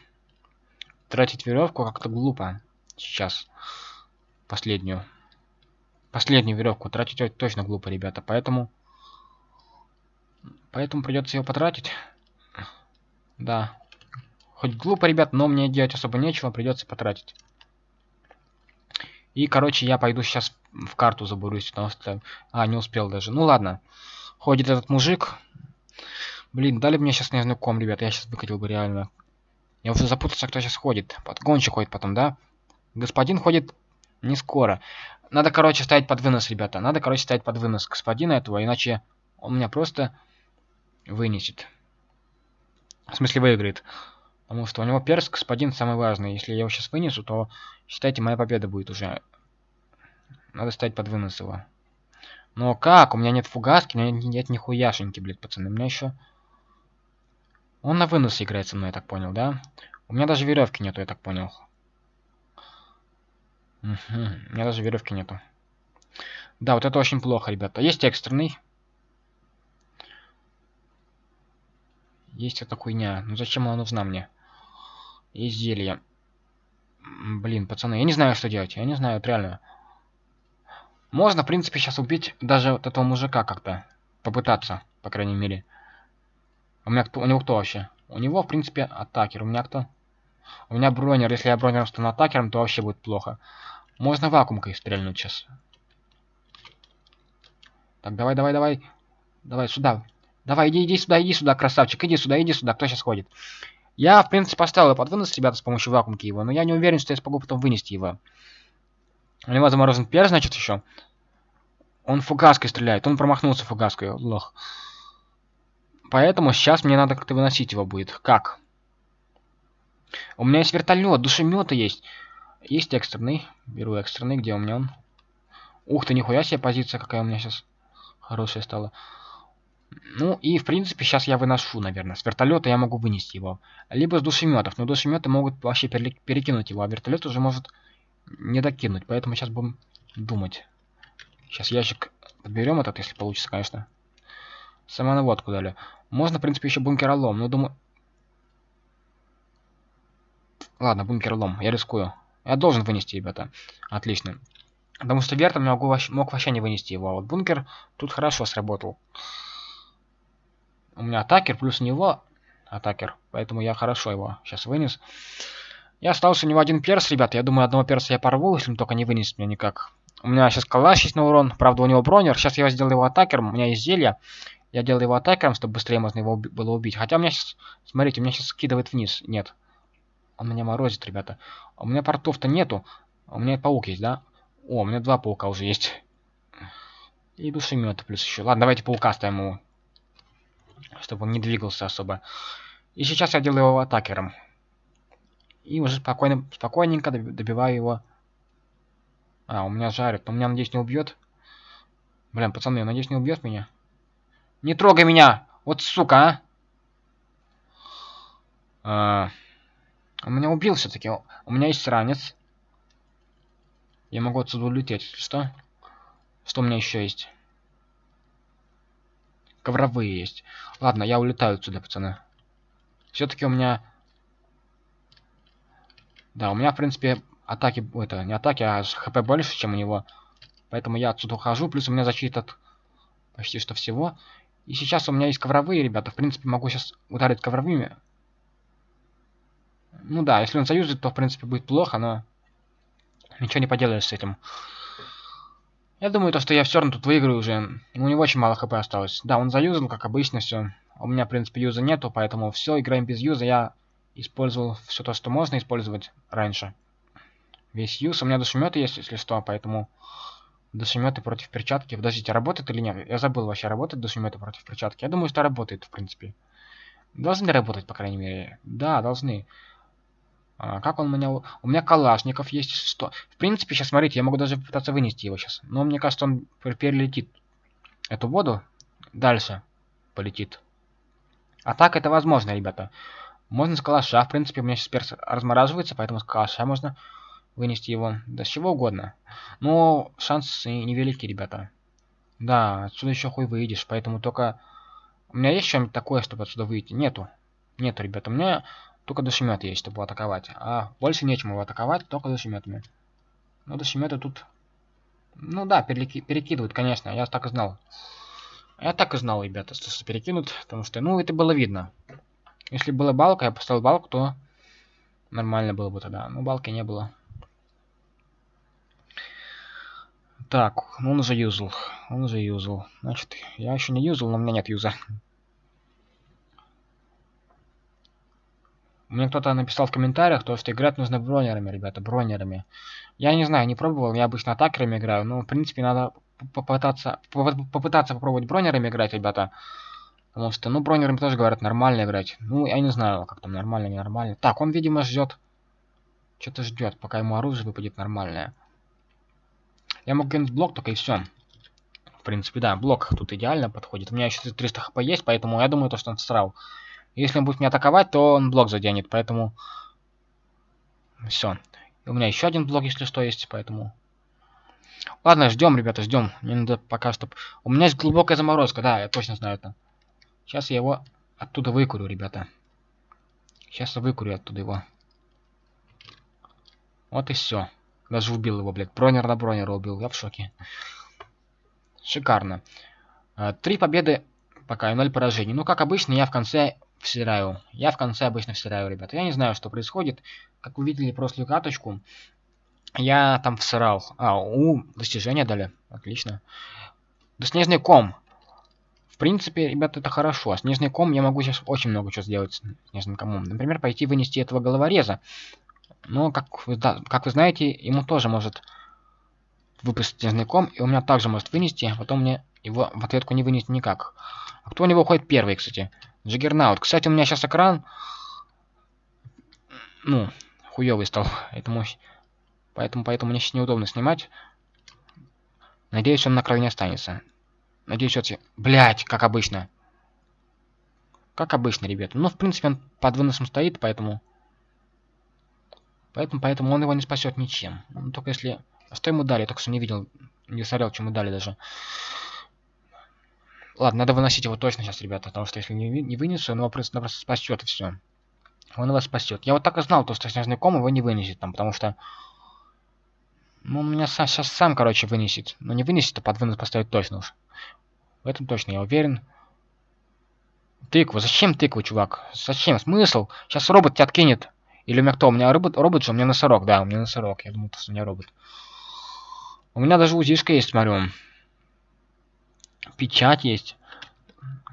Тратить веревку как-то глупо. Сейчас. Последнюю. Последнюю веревку тратить точно глупо, ребята. Поэтому... Поэтому придется ее потратить. Да. Хоть глупо, ребят, но мне делать особо нечего, придется потратить. И, короче, я пойду сейчас в карту забурусь, потому что... А, не успел даже. Ну ладно. Ходит этот мужик. Блин, дали мне сейчас снежный ком, ребят. Я сейчас выкатил бы реально. Я уже запутался, кто сейчас ходит. Подгонщик ходит потом, да? Господин ходит не скоро. Надо, короче, ставить под вынос, ребята. Надо, короче, ставить под вынос господина этого, иначе он меня просто вынесет. В смысле, выиграет. Потому что у него перс господин самый важный. Если я его сейчас вынесу, то считайте, моя победа будет уже. Надо ставить под вынос его. Но как? У меня нет фугаски, у меня нет нихуяшеньки, блядь, пацаны. У меня еще... Он на вынос играет со мной, я так понял, да? У меня даже веревки нету, я так понял. Угу. У меня даже веревки нету. Да, вот это очень плохо, ребята. Есть экстренный. Есть эта хуйня. Ну зачем она нужна мне? Есть зелье. Блин, пацаны, я не знаю, что делать. Я не знаю, вот реально. Можно, в принципе, сейчас убить даже вот этого мужика как-то. Попытаться, по крайней мере. У меня кто? У него кто вообще? У него, в принципе, атакер. У меня кто? У меня бронер. Если я бронером стану атакером, то вообще будет плохо. Можно вакуумкой стрельнуть сейчас. Так, давай, давай, давай. Давай сюда. Давай, иди, иди сюда, иди сюда, красавчик. Иди сюда, иди сюда. Кто сейчас ходит? Я, в принципе, поставил под вынос, ребята, с помощью вакуумки его. Но я не уверен, что я смогу потом вынести его. У него заморожен перс, значит, еще. Он фугаской стреляет. Он промахнулся фугаской. Лох. Поэтому сейчас мне надо как-то выносить его будет. Как? У меня есть вертолет, душеметы есть. Есть экстренный. Беру экстренный. Где у меня он? Ух ты, нихуя себе позиция какая у меня сейчас хорошая стала. Ну и в принципе сейчас я выношу, наверное. С вертолета я могу вынести его. Либо с душеметов. Но душеметы могут вообще перекинуть его, а вертолет уже может не докинуть. Поэтому сейчас будем думать. Сейчас ящик подберем этот, если получится, конечно. Самонаводку дали. Можно, в принципе, еще бункеролом, но думаю... Ладно, бункеролом, я рискую. Я должен вынести, ребята. Отлично. Потому что вертом я могу, мог вообще не вынести его, а вот бункер тут хорошо сработал. У меня атакер, плюс него атакер, поэтому я хорошо его сейчас вынес. Я остался у него один перс, ребята. Я думаю, одного перса я порву, если он только не вынесет меня никак. У меня сейчас калаш есть на урон. Правда, у него бронер. Сейчас я сделаю его атакером. У меня есть зелье. Я делаю его атакером, чтобы быстрее можно его было убить. Хотя у меня сейчас... Смотрите, у меня сейчас скидывает вниз. Нет. Он меня морозит, ребята. У меня портов-то нету. У меня паук есть, да? О, у меня два паука уже есть. И душемет плюс еще. Ладно, давайте паука ставим его. Чтобы он не двигался особо. И сейчас я делаю его атакером. И уже спокойно, спокойненько добиваю его. А, у меня жарит. Но меня, надеюсь, не убьет. Блин, пацаны, надеюсь, не убьет меня. Не трогай меня! Вот сука, а! а у меня убил все-таки. У меня есть ранец. Я могу отсюда улететь. Что? Что у меня еще есть? Ковровые есть. Ладно, я улетаю отсюда, пацаны. Все-таки у меня... Да, у меня, в принципе, атаки... Это, не атаки, а хп больше, чем у него. Поэтому я отсюда ухожу. Плюс у меня защита от почти что всего. И сейчас у меня есть ковровые, ребята. В принципе, могу сейчас ударить ковровыми. Ну да, если он заюзает, то в принципе будет плохо, но ничего не поделаешь с этим. Я думаю, то, что я все равно тут выиграю уже. У него очень мало хп осталось. Да, он заюзал, как обычно, все. У меня, в принципе, юза нету, поэтому все, играем без юза. Я использовал все то, что можно использовать раньше. Весь юз. У меня душеметы есть, если что, поэтому душеметы против перчатки. Подождите, работает или нет? Я забыл вообще, работает душеметы против перчатки. Я думаю, что работает, в принципе. Должны работать, по крайней мере. Да, должны. А, как он меня... У меня калашников есть. Что? В принципе, сейчас, смотрите, я могу даже пытаться вынести его сейчас. Но мне кажется, он перелетит эту воду. Дальше полетит. А так это возможно, ребята. Можно с калаша. В принципе, у меня сейчас перс размораживается, поэтому с калаша можно вынести его. Да с чего угодно. Но шансы невелики, ребята. Да, отсюда еще хуй выйдешь, поэтому только... У меня есть что-нибудь такое, чтобы отсюда выйти? Нету. Нету, ребята. У меня только душемет есть, чтобы атаковать. А больше нечем его атаковать, только душеметами. Но душеметы тут... Ну да, переки... перекидывают, конечно, я так и знал. Я так и знал, ребята, что перекинут, потому что, ну, это было видно. Если была балка, я поставил балку, то нормально было бы тогда. Но балки не было. Так, он уже юзал. Он уже юзал. Значит, я еще не юзал, но у меня нет юза. Мне кто-то написал в комментариях, то, что играть нужно бронерами, ребята, бронерами. Я не знаю, не пробовал, я обычно атакерами играю, но, в принципе, надо попытаться, попытаться попробовать бронерами играть, ребята. Потому что, ну, бронерами тоже, говорят, нормально играть. Ну, я не знаю, как там, нормально, ненормально. Так, он, видимо, ждет. Что-то ждет, пока ему оружие выпадет нормальное. Я могу кинуть блок, только и все. В принципе, да, блок тут идеально подходит. У меня еще 300 хп есть, поэтому я думаю, то, что он срал. Если он будет меня атаковать, то он блок заденет, поэтому... Все. У меня еще один блок, если что, есть, поэтому... Ладно, ждем, ребята, ждем. Мне надо пока что... У меня есть глубокая заморозка, да, я точно знаю это. Сейчас я его оттуда выкурю, ребята. Сейчас я выкурю оттуда его. Вот и все. Даже убил его, блядь. Бронер на бронера убил. Я в шоке. Шикарно. А, три победы пока и ноль поражений. Ну, как обычно, я в конце всираю. Я в конце обычно всираю, ребята. Я не знаю, что происходит. Как вы видели прошлую каточку, я там всирал. А, у, достижения дали. Отлично. Снежный ком. В принципе, ребята, это хорошо. А снежный ком я могу сейчас очень много чего сделать с снежным комом. Например, пойти вынести этого головореза. Но, как вы, да, как вы знаете, ему тоже может выпустить снежный ком, и у меня также может вынести, а потом мне его в ответку не вынести никак. А кто у него уходит первый, кстати? Джиггернаут. Кстати, у меня сейчас экран... Ну, хуёвый стал. Поэтому, поэтому, поэтому мне сейчас неудобно снимать. Надеюсь, он на краю не останется. Надеюсь, вот... Блять, как обычно. Как обычно, ребята. Ну, в принципе, он под выносом стоит, поэтому... Поэтому, поэтому он его не спасет ничем. Ну, только если... А что ему дали? только что не видел. Не смотрел, что ему дали даже. Ладно, надо выносить его точно сейчас, ребята, потому что если не, не вынесу, он его просто, просто спасет и все. Он его спасет. Я вот так и знал, то, что снежный ком его не вынесет там, потому что... Ну, он меня сам, сейчас сам, короче, вынесет. Но не вынесет, а под вынос поставит точно уж. В этом точно я уверен. Тыква. Зачем тыква, чувак? Зачем? Смысл? Сейчас робот тебя откинет. Или у меня кто? У меня робот, робот же, у меня носорог. Да, у меня носорог. Я думал, что у меня робот. У меня даже узишка есть, смотрю. Печать есть.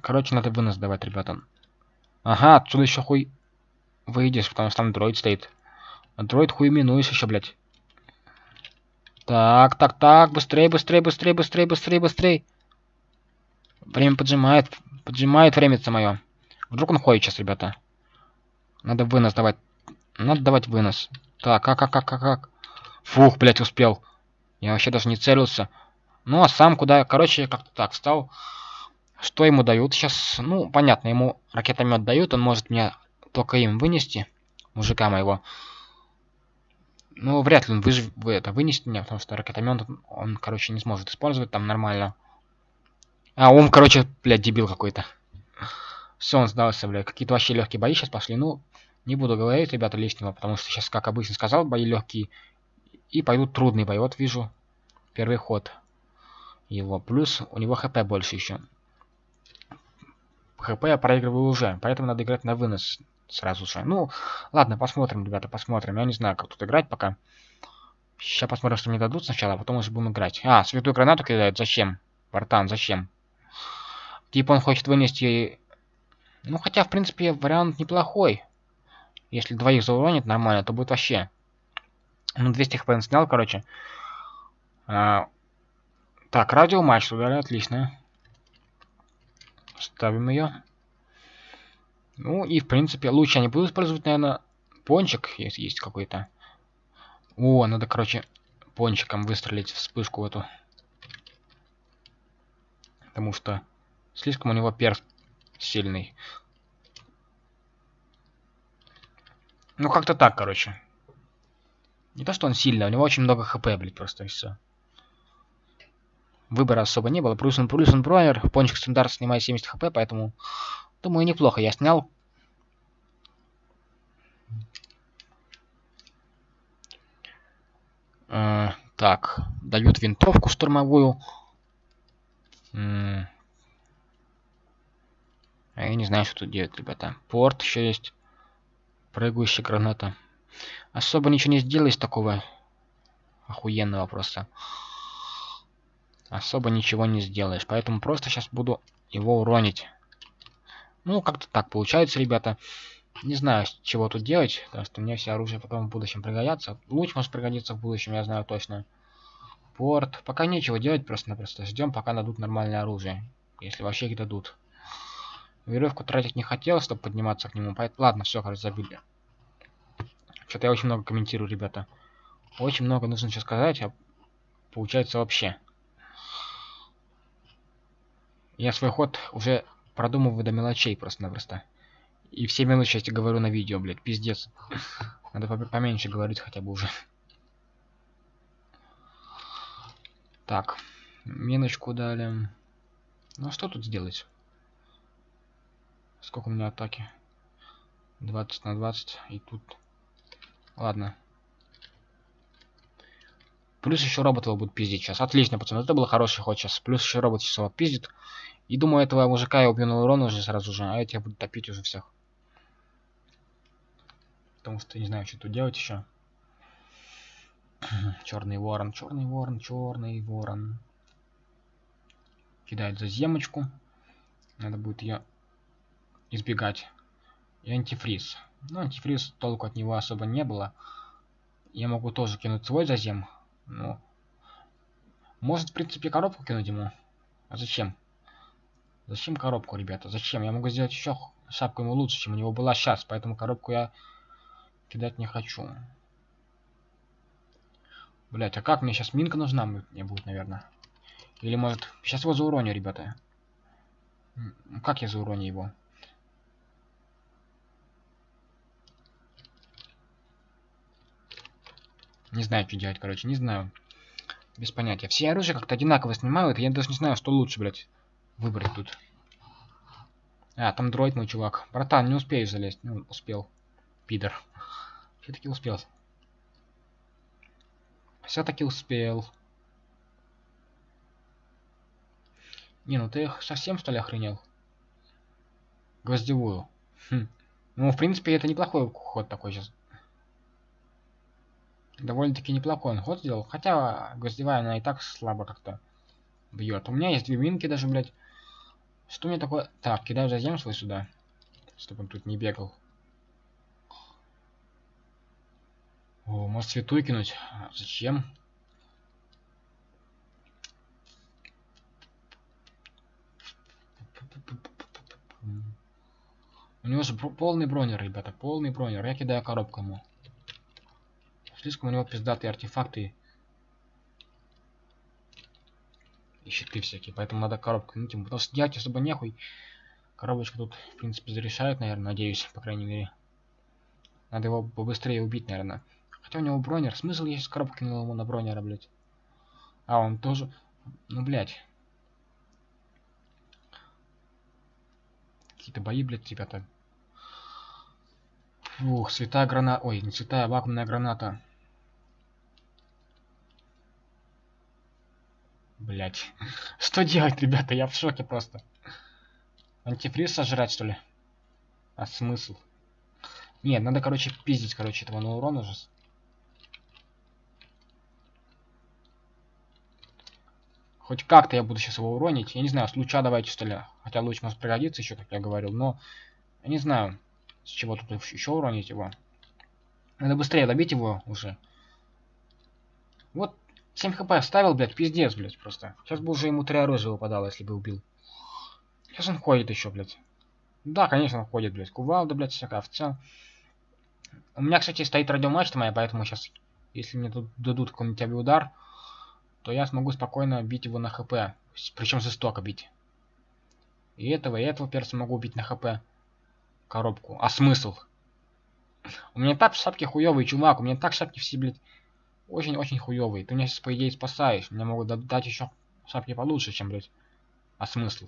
Короче, надо вынос давать, ребятам. Ага, отсюда еще хуй выйдешь, потому что там дроид стоит. А дроид хуй минуешь еще, блядь. Так, так, так, быстрее, быстрее, быстрее, быстрее, быстрее, быстрее. Время поджимает, поджимает время мое. Вдруг он ходит сейчас, ребята. Надо вынос давать. Надо давать вынос. Так, как, как, как, как, как. Фух, блядь, успел. Я вообще даже не целился. Ну, а сам куда... Короче, как-то так встал. Что ему дают сейчас? Ну, понятно, ему ракетомет дают. Он может меня только им вынести. Мужика моего. Ну, вряд ли он выжив... это вынесет меня, потому что ракетомет он, короче, не сможет использовать там нормально. А, он, короче, блядь, дебил какой-то. Все, он сдался, блядь. Какие-то вообще легкие бои сейчас пошли. Ну, не буду говорить, ребята, лишнего, потому что сейчас, как обычно сказал, бои легкие. И пойдут трудные бои. Вот вижу первый ход его. Плюс у него хп больше еще. ХП я проигрываю уже, поэтому надо играть на вынос. Сразу же. Ну, ладно, посмотрим, ребята, посмотрим. Я не знаю, как тут играть пока. Сейчас посмотрим, что мне дадут сначала, а потом уже будем играть. А, святую гранату кидают. Зачем? Бартан, зачем? Типа он хочет вынести... Ну, хотя, в принципе, вариант неплохой. Если двоих зауронит нормально, то будет вообще... Ну, 200 хп он снял, короче. А... Так, радио матч туда, отлично. Ставим ее. Ну и в принципе лучше я не буду использовать, наверное, пончик, если есть какой-то. О, надо, короче, пончиком выстрелить вспышку эту. Потому что слишком у него перс сильный. Ну, как-то так, короче. Не то, что он сильный, у него очень много хп, блядь, просто и все. Выбора особо не было. Плюс он, плюс он бронер, пончик стандарт снимает 70 хп, поэтому Думаю, неплохо я снял. Э, так, дают винтовку штурмовую. А я не знаю, что тут делать, ребята. Порт еще есть. Прыгающая граната. Особо ничего не сделаешь такого охуенного просто. Особо ничего не сделаешь. Поэтому просто сейчас буду его уронить. Ну, как-то так получается, ребята. Не знаю, чего тут делать, потому что мне все оружие потом в будущем пригодятся. Луч может пригодиться в будущем, я знаю точно. Порт. Пока нечего делать, просто-напросто ждем, пока дадут нормальное оружие. Если вообще их дадут. Веревку тратить не хотел, чтобы подниматься к нему. Поэтому... Ладно, все, короче, забили. Что-то я очень много комментирую, ребята. Очень много нужно сейчас сказать, а получается вообще. Я свой ход уже продумываю до мелочей просто-напросто. И все мелочи я говорю на видео, блядь, пиздец. Надо поменьше говорить хотя бы уже. Так, миночку дали. Ну а что тут сделать? Сколько у меня атаки? 20 на 20. И тут... Ладно. Плюс еще робот его будет пиздить сейчас. Отлично, пацаны. Это был хороший ход сейчас. Плюс еще робот сейчас его пиздит. И думаю, этого мужика я убью на урон уже сразу же, а я буду топить уже всех. Потому что не знаю, что тут делать еще. черный ворон, черный ворон, черный ворон. Кидает заземочку. Надо будет ее избегать. И антифриз. Ну, антифриз толку от него особо не было. Я могу тоже кинуть свой зазем. Ну, может, в принципе, коробку кинуть ему. А зачем? Зачем коробку, ребята? Зачем? Я могу сделать еще шапку ему лучше, чем у него была сейчас. Поэтому коробку я кидать не хочу. Блять, а как мне сейчас минка нужна мне будет, наверное? Или может... Сейчас его зауроню, ребята. Как я зауроню его? Не знаю, что делать, короче, не знаю. Без понятия. Все оружия как-то одинаково снимают, я даже не знаю, что лучше, блядь выбрать тут. А, там дроид мой чувак. Братан, не успеешь залезть. Ну, успел. Пидор. Все-таки успел. Все-таки успел. Не, ну ты совсем что ли охренел? Гвоздевую. Хм. Ну, в принципе, это неплохой ход такой сейчас. Довольно-таки неплохой он ход сделал. Хотя гвоздевая, она и так слабо как-то бьет. У меня есть две минки даже, блядь. Что мне такое... Так, кидаю зазем свой сюда. Чтобы он тут не бегал. О, может святую кинуть? А, зачем? У него же полный бронер, ребята, полный бронер. Я кидаю коробку ему. Слишком у него пиздатые артефакты и щиты всякие. Поэтому надо коробку кинуть ему. Потому что делать особо нехуй. Коробочка тут, в принципе, зарешает, наверное, надеюсь, по крайней мере. Надо его побыстрее убить, наверное. Хотя у него бронер. Смысл, сейчас коробку кинул ему на бронера, блядь. А, он тоже... Ну, блядь. Какие-то бои, блядь, ребята. Фух, святая граната... Ой, не святая, вакуумная граната. Блять. Что делать, ребята? Я в шоке просто. Антифриз сожрать, что ли? А смысл? Нет, надо, короче, пиздить, короче, этого на урон уже. Хоть как-то я буду сейчас его уронить. Я не знаю, с луча давайте, что ли. Хотя луч может пригодиться еще, как я говорил, но... Я не знаю, с чего тут еще уронить его. Надо быстрее добить его уже. Вот 7 хп оставил, блядь, пиздец, блядь, просто. Сейчас бы уже ему три оружия выпадало, если бы убил. Сейчас он ходит еще, блядь. Да, конечно, он ходит, блядь. Кувалда, блядь, всякая овца. У меня, кстати, стоит радиомачта моя, поэтому сейчас, если мне тут дадут какой-нибудь авиаудар, то я смогу спокойно бить его на хп. Причем жестоко бить. И этого, и этого перца могу убить на хп. Коробку. А смысл? У меня так шапки хуёвый, чувак. У меня так шапки все, блядь, очень-очень хуёвые. Ты меня сейчас, по идее, спасаешь. Мне могут дать еще шапки получше, чем, блядь. А смысл?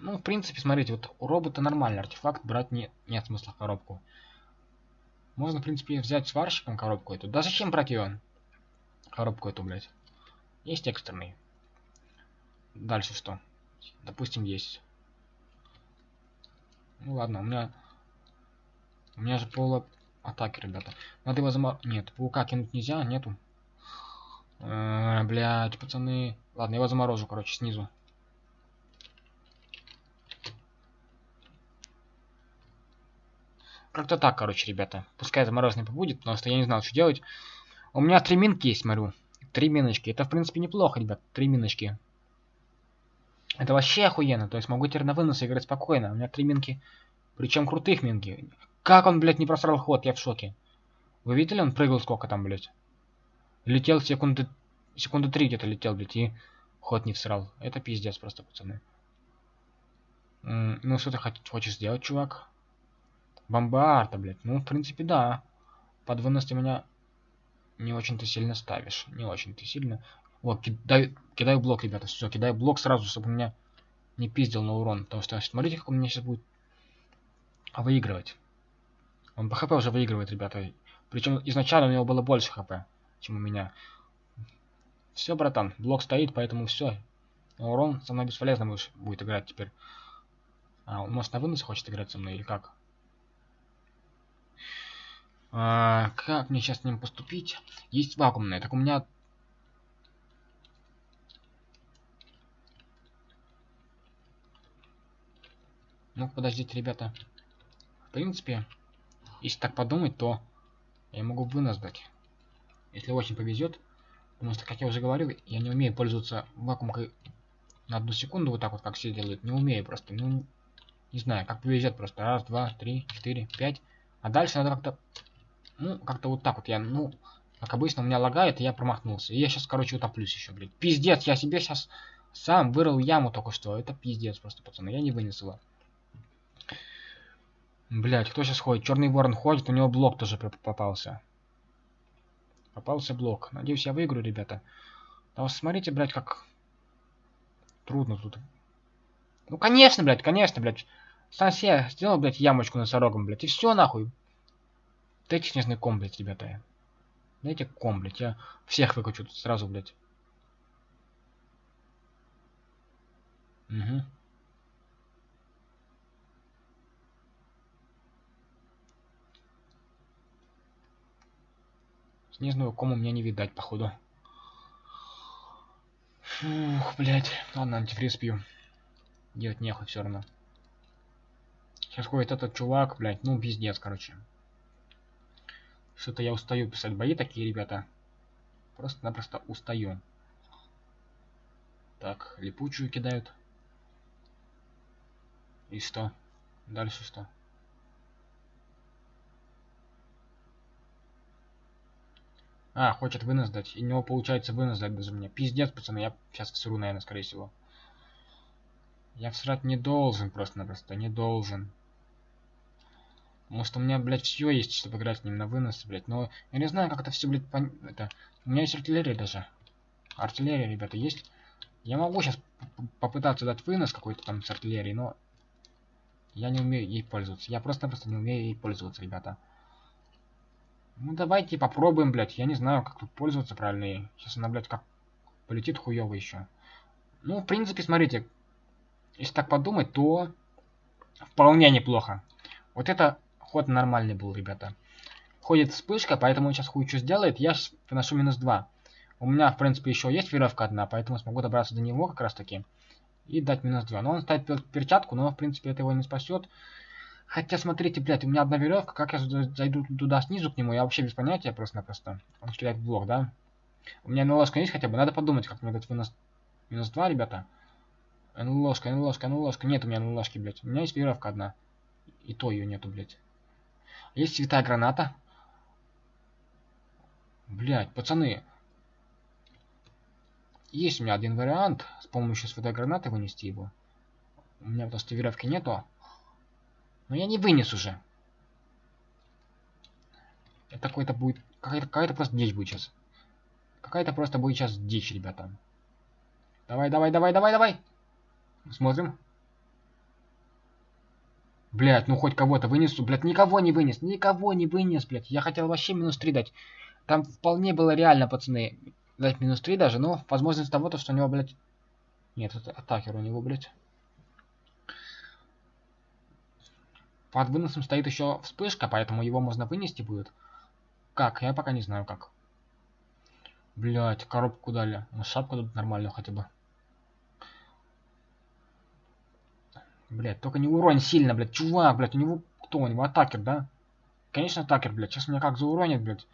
Ну, в принципе, смотрите, вот у робота нормальный артефакт, брать не, нет смысла коробку. Можно, в принципе, взять сварщиком коробку эту. Да зачем брать ее? Коробку эту, блядь. Есть экстренный. Дальше что? Допустим, есть. Ну ладно, у меня... У меня же поло атаки, ребята. Надо его замор... Нет, паука кинуть нельзя, нету. Э -э, блядь, пацаны. Ладно, я его заморожу, короче, снизу. Как-то так, короче, ребята. Пускай замороженный побудет, потому что я не знал, что делать. У меня три минки есть, смотрю. Три миночки. Это, в принципе, неплохо, ребят. Три миночки. Это вообще охуенно. То есть могу теперь на вынос играть спокойно. У меня три минки. Причем крутых минки. Как он, блядь, не просрал ход? Я в шоке. Вы видели, он прыгал сколько там, блядь? Летел секунды... Секунды три где-то летел, блядь, и ход не всрал. Это пиздец просто, пацаны. Ну, что ты хочешь сделать, чувак? Бомбарда, блядь. Ну, в принципе, да. Под вынос ты меня не очень-то сильно ставишь. Не очень-то сильно. Вот, кидай, кидаю блок, ребята. Все, кидаю блок сразу, чтобы меня не пиздил на урон. Потому что, смотрите, как у меня сейчас будет выигрывать. Он по хп уже выигрывает, ребята. Причем изначально у него было больше хп, чем у меня. Все, братан, блок стоит, поэтому все. урон со мной бесполезно будет играть теперь. А, он может на вынос хочет играть со мной или как? А, как мне сейчас с ним поступить? Есть вакуумная. Так у меня... Ну, подождите, ребята. В принципе, если так подумать, то я могу вынос. Если очень повезет. Потому что, как я уже говорил, я не умею пользоваться вакуумкой на одну секунду, вот так вот, как все делают. Не умею просто. Ну, не знаю, как повезет просто. Раз, два, три, четыре, пять. А дальше надо как-то ну, как-то вот так вот я, ну, как обычно, у меня лагает, и я промахнулся. И я сейчас, короче, утоплюсь еще, блядь. Пиздец, я себе сейчас сам вырыл яму только что. Это пиздец просто, пацаны. Я не вынес его. Блять, кто сейчас ходит? Черный ворон ходит, у него блок тоже попался. Попался блок. Надеюсь, я выиграю, ребята. Да вот смотрите, блядь, как трудно тут. Ну, конечно, блядь, конечно, блядь. Себе сделал, блядь, ямочку носорогом, блядь, и все нахуй. Дайте снежный ком, блядь, ребята. Дайте ком, блядь. Я всех выкачу тут сразу, блядь. Угу. Снежного кома мне не видать, походу. Фух, блядь. Ладно, антифриз пью. Делать нехуй все равно. Сейчас ходит этот чувак, блядь. Ну, пиздец, короче. Что-то я устаю писать бои такие, ребята. Просто-напросто устаю. Так, липучую кидают. И что? Дальше что? А, хочет вынос. И у него получается вынос даже мне. Пиздец, пацаны, я сейчас всру, наверное, скорее всего. Я всрать не должен просто-напросто, не должен. Может, у меня, блядь, все есть, чтобы играть с ним на вынос, блядь. Но я не знаю, как это все, блядь, пон... это... У меня есть артиллерия даже. Артиллерия, ребята, есть. Я могу сейчас попытаться дать вынос какой-то там с артиллерией, но... Я не умею ей пользоваться. Я просто-напросто не умею ей пользоваться, ребята. Ну, давайте попробуем, блядь. Я не знаю, как тут пользоваться правильно. Сейчас она, блядь, как полетит хуёво еще. Ну, в принципе, смотрите. Если так подумать, то вполне неплохо. Вот это ход нормальный был, ребята. Ходит вспышка, поэтому он сейчас хуй что сделает. Я выношу минус 2. У меня, в принципе, еще есть веревка одна, поэтому смогу добраться до него как раз таки. И дать минус 2. Но он ставит перчатку, но, в принципе, это его не спасет. Хотя, смотрите, блядь, у меня одна веревка. Как я зайду туда снизу к нему, я вообще без понятия просто-напросто. Он кидает блок, да? У меня ложка есть хотя бы. Надо подумать, как мне дать минус, минус 2, ребята. НЛОшка, НЛОшка, НЛОшка. Нет у меня НЛОшки, блядь. У меня есть веревка одна. И то ее нету, блядь. Есть святая граната. Блядь, пацаны. Есть у меня один вариант с помощью святой гранаты вынести его. У меня просто веревки нету. Но я не вынес уже. Это какой-то будет... Какая-то какая просто дичь будет сейчас. Какая-то просто будет сейчас дичь, ребята. Давай, давай, давай, давай, давай. Смотрим. Блять, ну хоть кого-то вынесу. Блять, никого не вынес. Никого не вынес, блять. Я хотел вообще минус 3 дать. Там вполне было реально, пацаны, дать минус 3 даже. Но возможность того, то, что у него, блять... Нет, это атакер у него, блять. Под выносом стоит еще вспышка, поэтому его можно вынести будет. Как? Я пока не знаю как. Блять, коробку дали. Ну, шапку тут нормально хотя бы. Блять, только не урон сильно, блять. Чувак, блять, у него кто? У него атакер, да? Конечно, атакер, блять. Сейчас меня как зауронит, блять.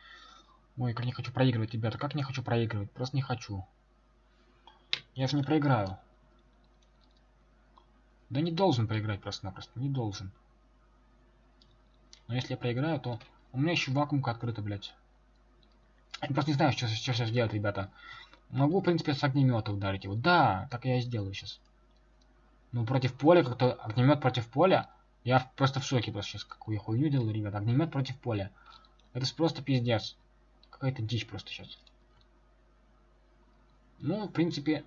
Ой, как не хочу проигрывать, ребята. Как не хочу проигрывать? Просто не хочу. Я же не проиграю. Да не должен проиграть просто-напросто. Не должен. Но если я проиграю, то... У меня еще вакуумка открыта, блядь. Я просто не знаю, что, что сейчас делать, ребята. Могу, в принципе, с огнемета ударить его. Да, так я и сделаю сейчас. Ну, против поля, как-то огнемет против поля. Я просто в шоке просто сейчас, какую я хуйню делаю, ребята. Огнемет против поля. Это просто пиздец. Какая-то дичь просто сейчас. Ну, в принципе,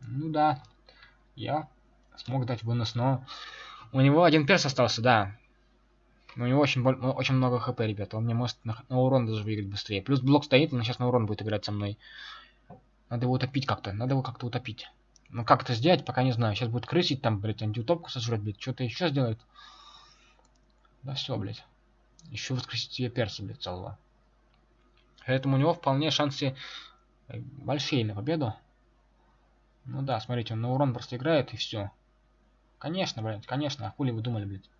ну да. Я смог дать вынос, но у него один перс остался, да. Но у него очень, очень много хп, ребята. Он мне может на, на урон даже выиграть быстрее. Плюс блок стоит, он сейчас на урон будет играть со мной. Надо его утопить как-то. Надо его как-то утопить. Ну как это сделать, пока не знаю. Сейчас будет крысить там, блядь, антиутопку сожрать, блядь. Что-то еще сделает. Да все, блядь. Еще воскресить себе перса, блядь, целого. Поэтому у него вполне шансы э, большие на победу. Ну да, смотрите, он на урон просто играет и все. Конечно, блядь, конечно. А хули вы думали, блядь?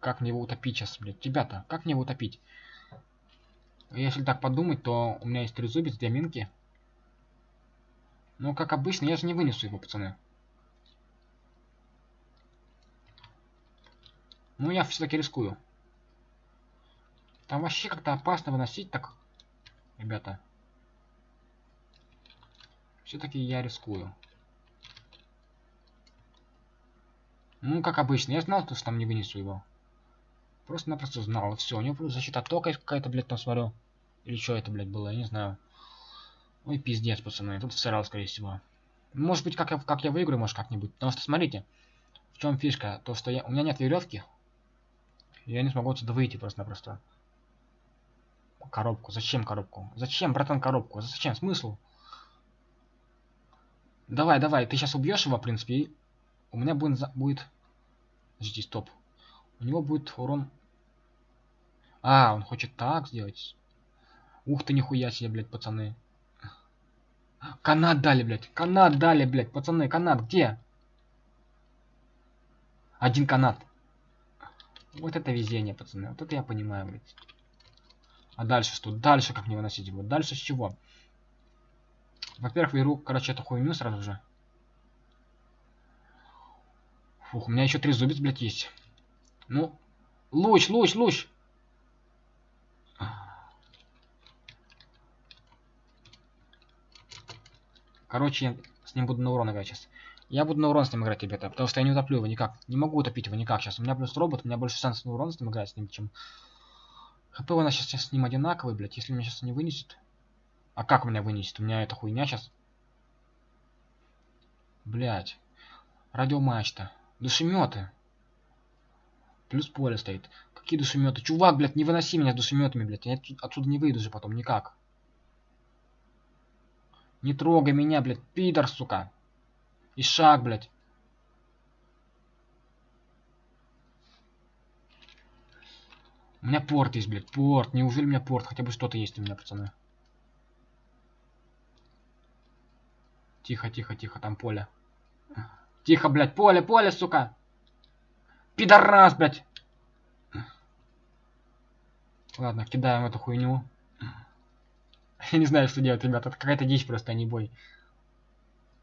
Как мне его утопить сейчас, блядь? Ребята, как мне его утопить? Если так подумать, то у меня есть трезубец, две минки. Ну, как обычно, я же не вынесу его, пацаны. Ну, я все-таки рискую. Там вообще как-то опасно выносить так, ребята. Все-таки я рискую. Ну, как обычно. Я знал, что там не вынесу его. Просто-напросто знал. Все, у него защита тока какая-то, блядь, там смотрю. Или что это, блядь, было, я не знаю. Ой, пиздец, пацаны. Тут всрал, скорее всего. Может быть, как я, как я выиграю, может, как-нибудь. Потому что, смотрите, в чем фишка? То, что я, у меня нет веревки. Я не смогу отсюда выйти просто-напросто. Коробку. Зачем коробку? Зачем, братан, коробку? Зачем? Смысл? Давай, давай. Ты сейчас убьешь его, в принципе, и у меня будет... будет... Подожди, стоп. У него будет урон а, он хочет так сделать. Ух ты, нихуя себе, блядь, пацаны. Канат дали, блядь. Канат дали, блядь. Пацаны, канат где? Один канат. Вот это везение, пацаны. Вот это я понимаю, блядь. А дальше что? Дальше как мне выносить его? Дальше с чего? Во-первых, беру, короче, эту хуйню сразу же. Фух, у меня еще три зубец, блядь, есть. Ну, луч, луч, луч. Короче, с ним буду на урон играть сейчас. Я буду на урон с ним играть, ребята, потому что я не утоплю его никак. Не могу утопить его никак сейчас. У меня плюс робот, у меня больше шансов на урон с ним играть с ним, чем... ХП у нас сейчас, сейчас с ним одинаковый, блядь. Если меня сейчас не вынесет... А как меня вынесет? У меня эта хуйня сейчас... Блядь. Радиомачта. Душеметы. Плюс поле стоит. Какие душеметы? Чувак, блядь, не выноси меня с душеметами, блядь. Я отсюда не выйду же потом никак. Не трогай меня, блядь, пидор, сука. И шаг, блядь. У меня порт есть, блядь, порт. Неужели у меня порт? Хотя бы что-то есть у меня, пацаны. Тихо, тихо, тихо, там поле. Тихо, блядь, поле, поле, сука. Пидорас, блядь. Ладно, кидаем эту хуйню. Я не знаю, что делать, ребята. Это какая-то дичь просто, а не бой.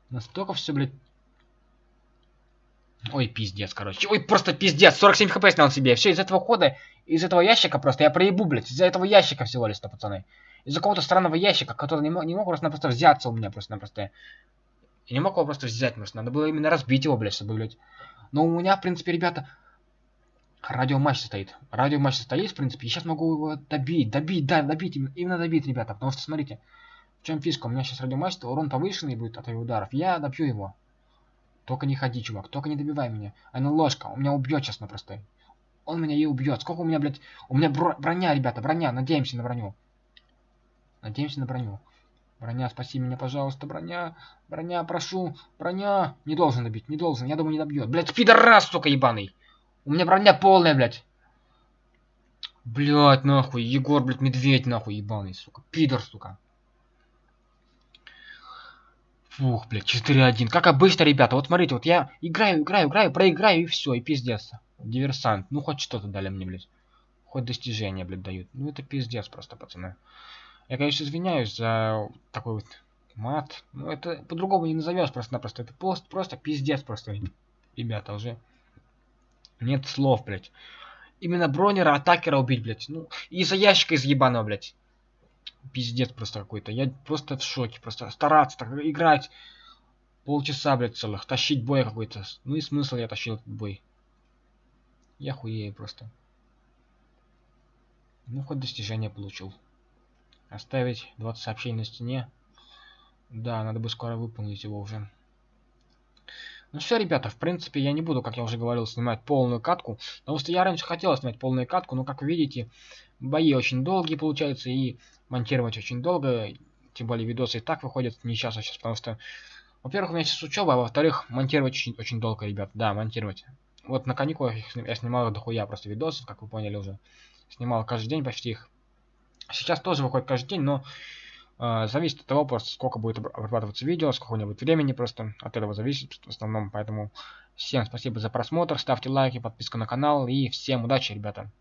Настолько все, блядь. Ой, пиздец, короче. Ой, просто пиздец. 47 хп снял себе. Все, из этого хода, из этого ящика просто я проебу, блядь. Из-за этого ящика всего лишь-то, пацаны. Из-за какого-то странного ящика, который не мог, не мог просто-напросто взяться у меня просто-напросто. Я не мог его просто взять, просто надо было именно разбить его, блядь, чтобы, блядь. Но у меня, в принципе, ребята, радиоматч стоит. Радиоматч стоит, в принципе, и сейчас могу его добить, добить, да, добить, именно добить, ребята. Потому что, смотрите, в чем фишка, у меня сейчас радиоматч, урон повышенный будет от его ударов. Я добью его. Только не ходи, чувак, только не добивай меня. А ну ложка, у меня убьет сейчас напросто. Он меня и убьет. Сколько у меня, блядь, у меня броня, ребята, броня, надеемся на броню. Надеемся на броню. Броня, спаси меня, пожалуйста, броня. Броня, прошу. Броня. Не должен добить, не должен. Я думаю, не добьет. Блядь, пидорас, сука, ебаный. У меня броня полная, блядь. Блядь, нахуй. Егор, блядь, медведь, нахуй, ебаный, сука. Пидор, сука. Фух, блядь, 4-1. Как обычно, ребята. Вот смотрите, вот я играю, играю, играю, проиграю, и все, и пиздец. Диверсант. Ну, хоть что-то дали мне, блядь. Хоть достижения, блядь, дают. Ну, это пиздец просто, пацаны. Я, конечно, извиняюсь за такой вот мат. Но это по-другому не назовешь просто-напросто. Это просто, просто пиздец просто, ребята, уже. Нет слов, блядь. Именно бронера, атакера убить, блядь. Ну, из-за ящика из ебаного, блядь. Пиздец просто какой-то. Я просто в шоке. Просто стараться так играть полчаса, блядь, целых. Тащить бой какой-то. Ну и смысл я тащил этот бой. Я хуею просто. Ну, хоть достижение получил. Оставить 20 сообщений на стене. Да, надо бы скоро выполнить его уже. Ну все, ребята, в принципе, я не буду, как я уже говорил, снимать полную катку. Потому что я раньше хотел снимать полную катку, но, как видите, бои очень долгие получаются и монтировать очень долго. Тем более видосы и так выходят не сейчас, а сейчас, потому что, во-первых, у меня сейчас учеба, а во-вторых, монтировать очень, очень долго, ребят. Да, монтировать. Вот на каникулах я снимал дохуя просто видосов, как вы поняли уже. Снимал каждый день почти их. Сейчас тоже выходит каждый день, но зависит от того, просто сколько будет обрабатываться видео, сколько у него будет времени, просто от этого зависит в основном. Поэтому всем спасибо за просмотр, ставьте лайки, подписка на канал и всем удачи, ребята.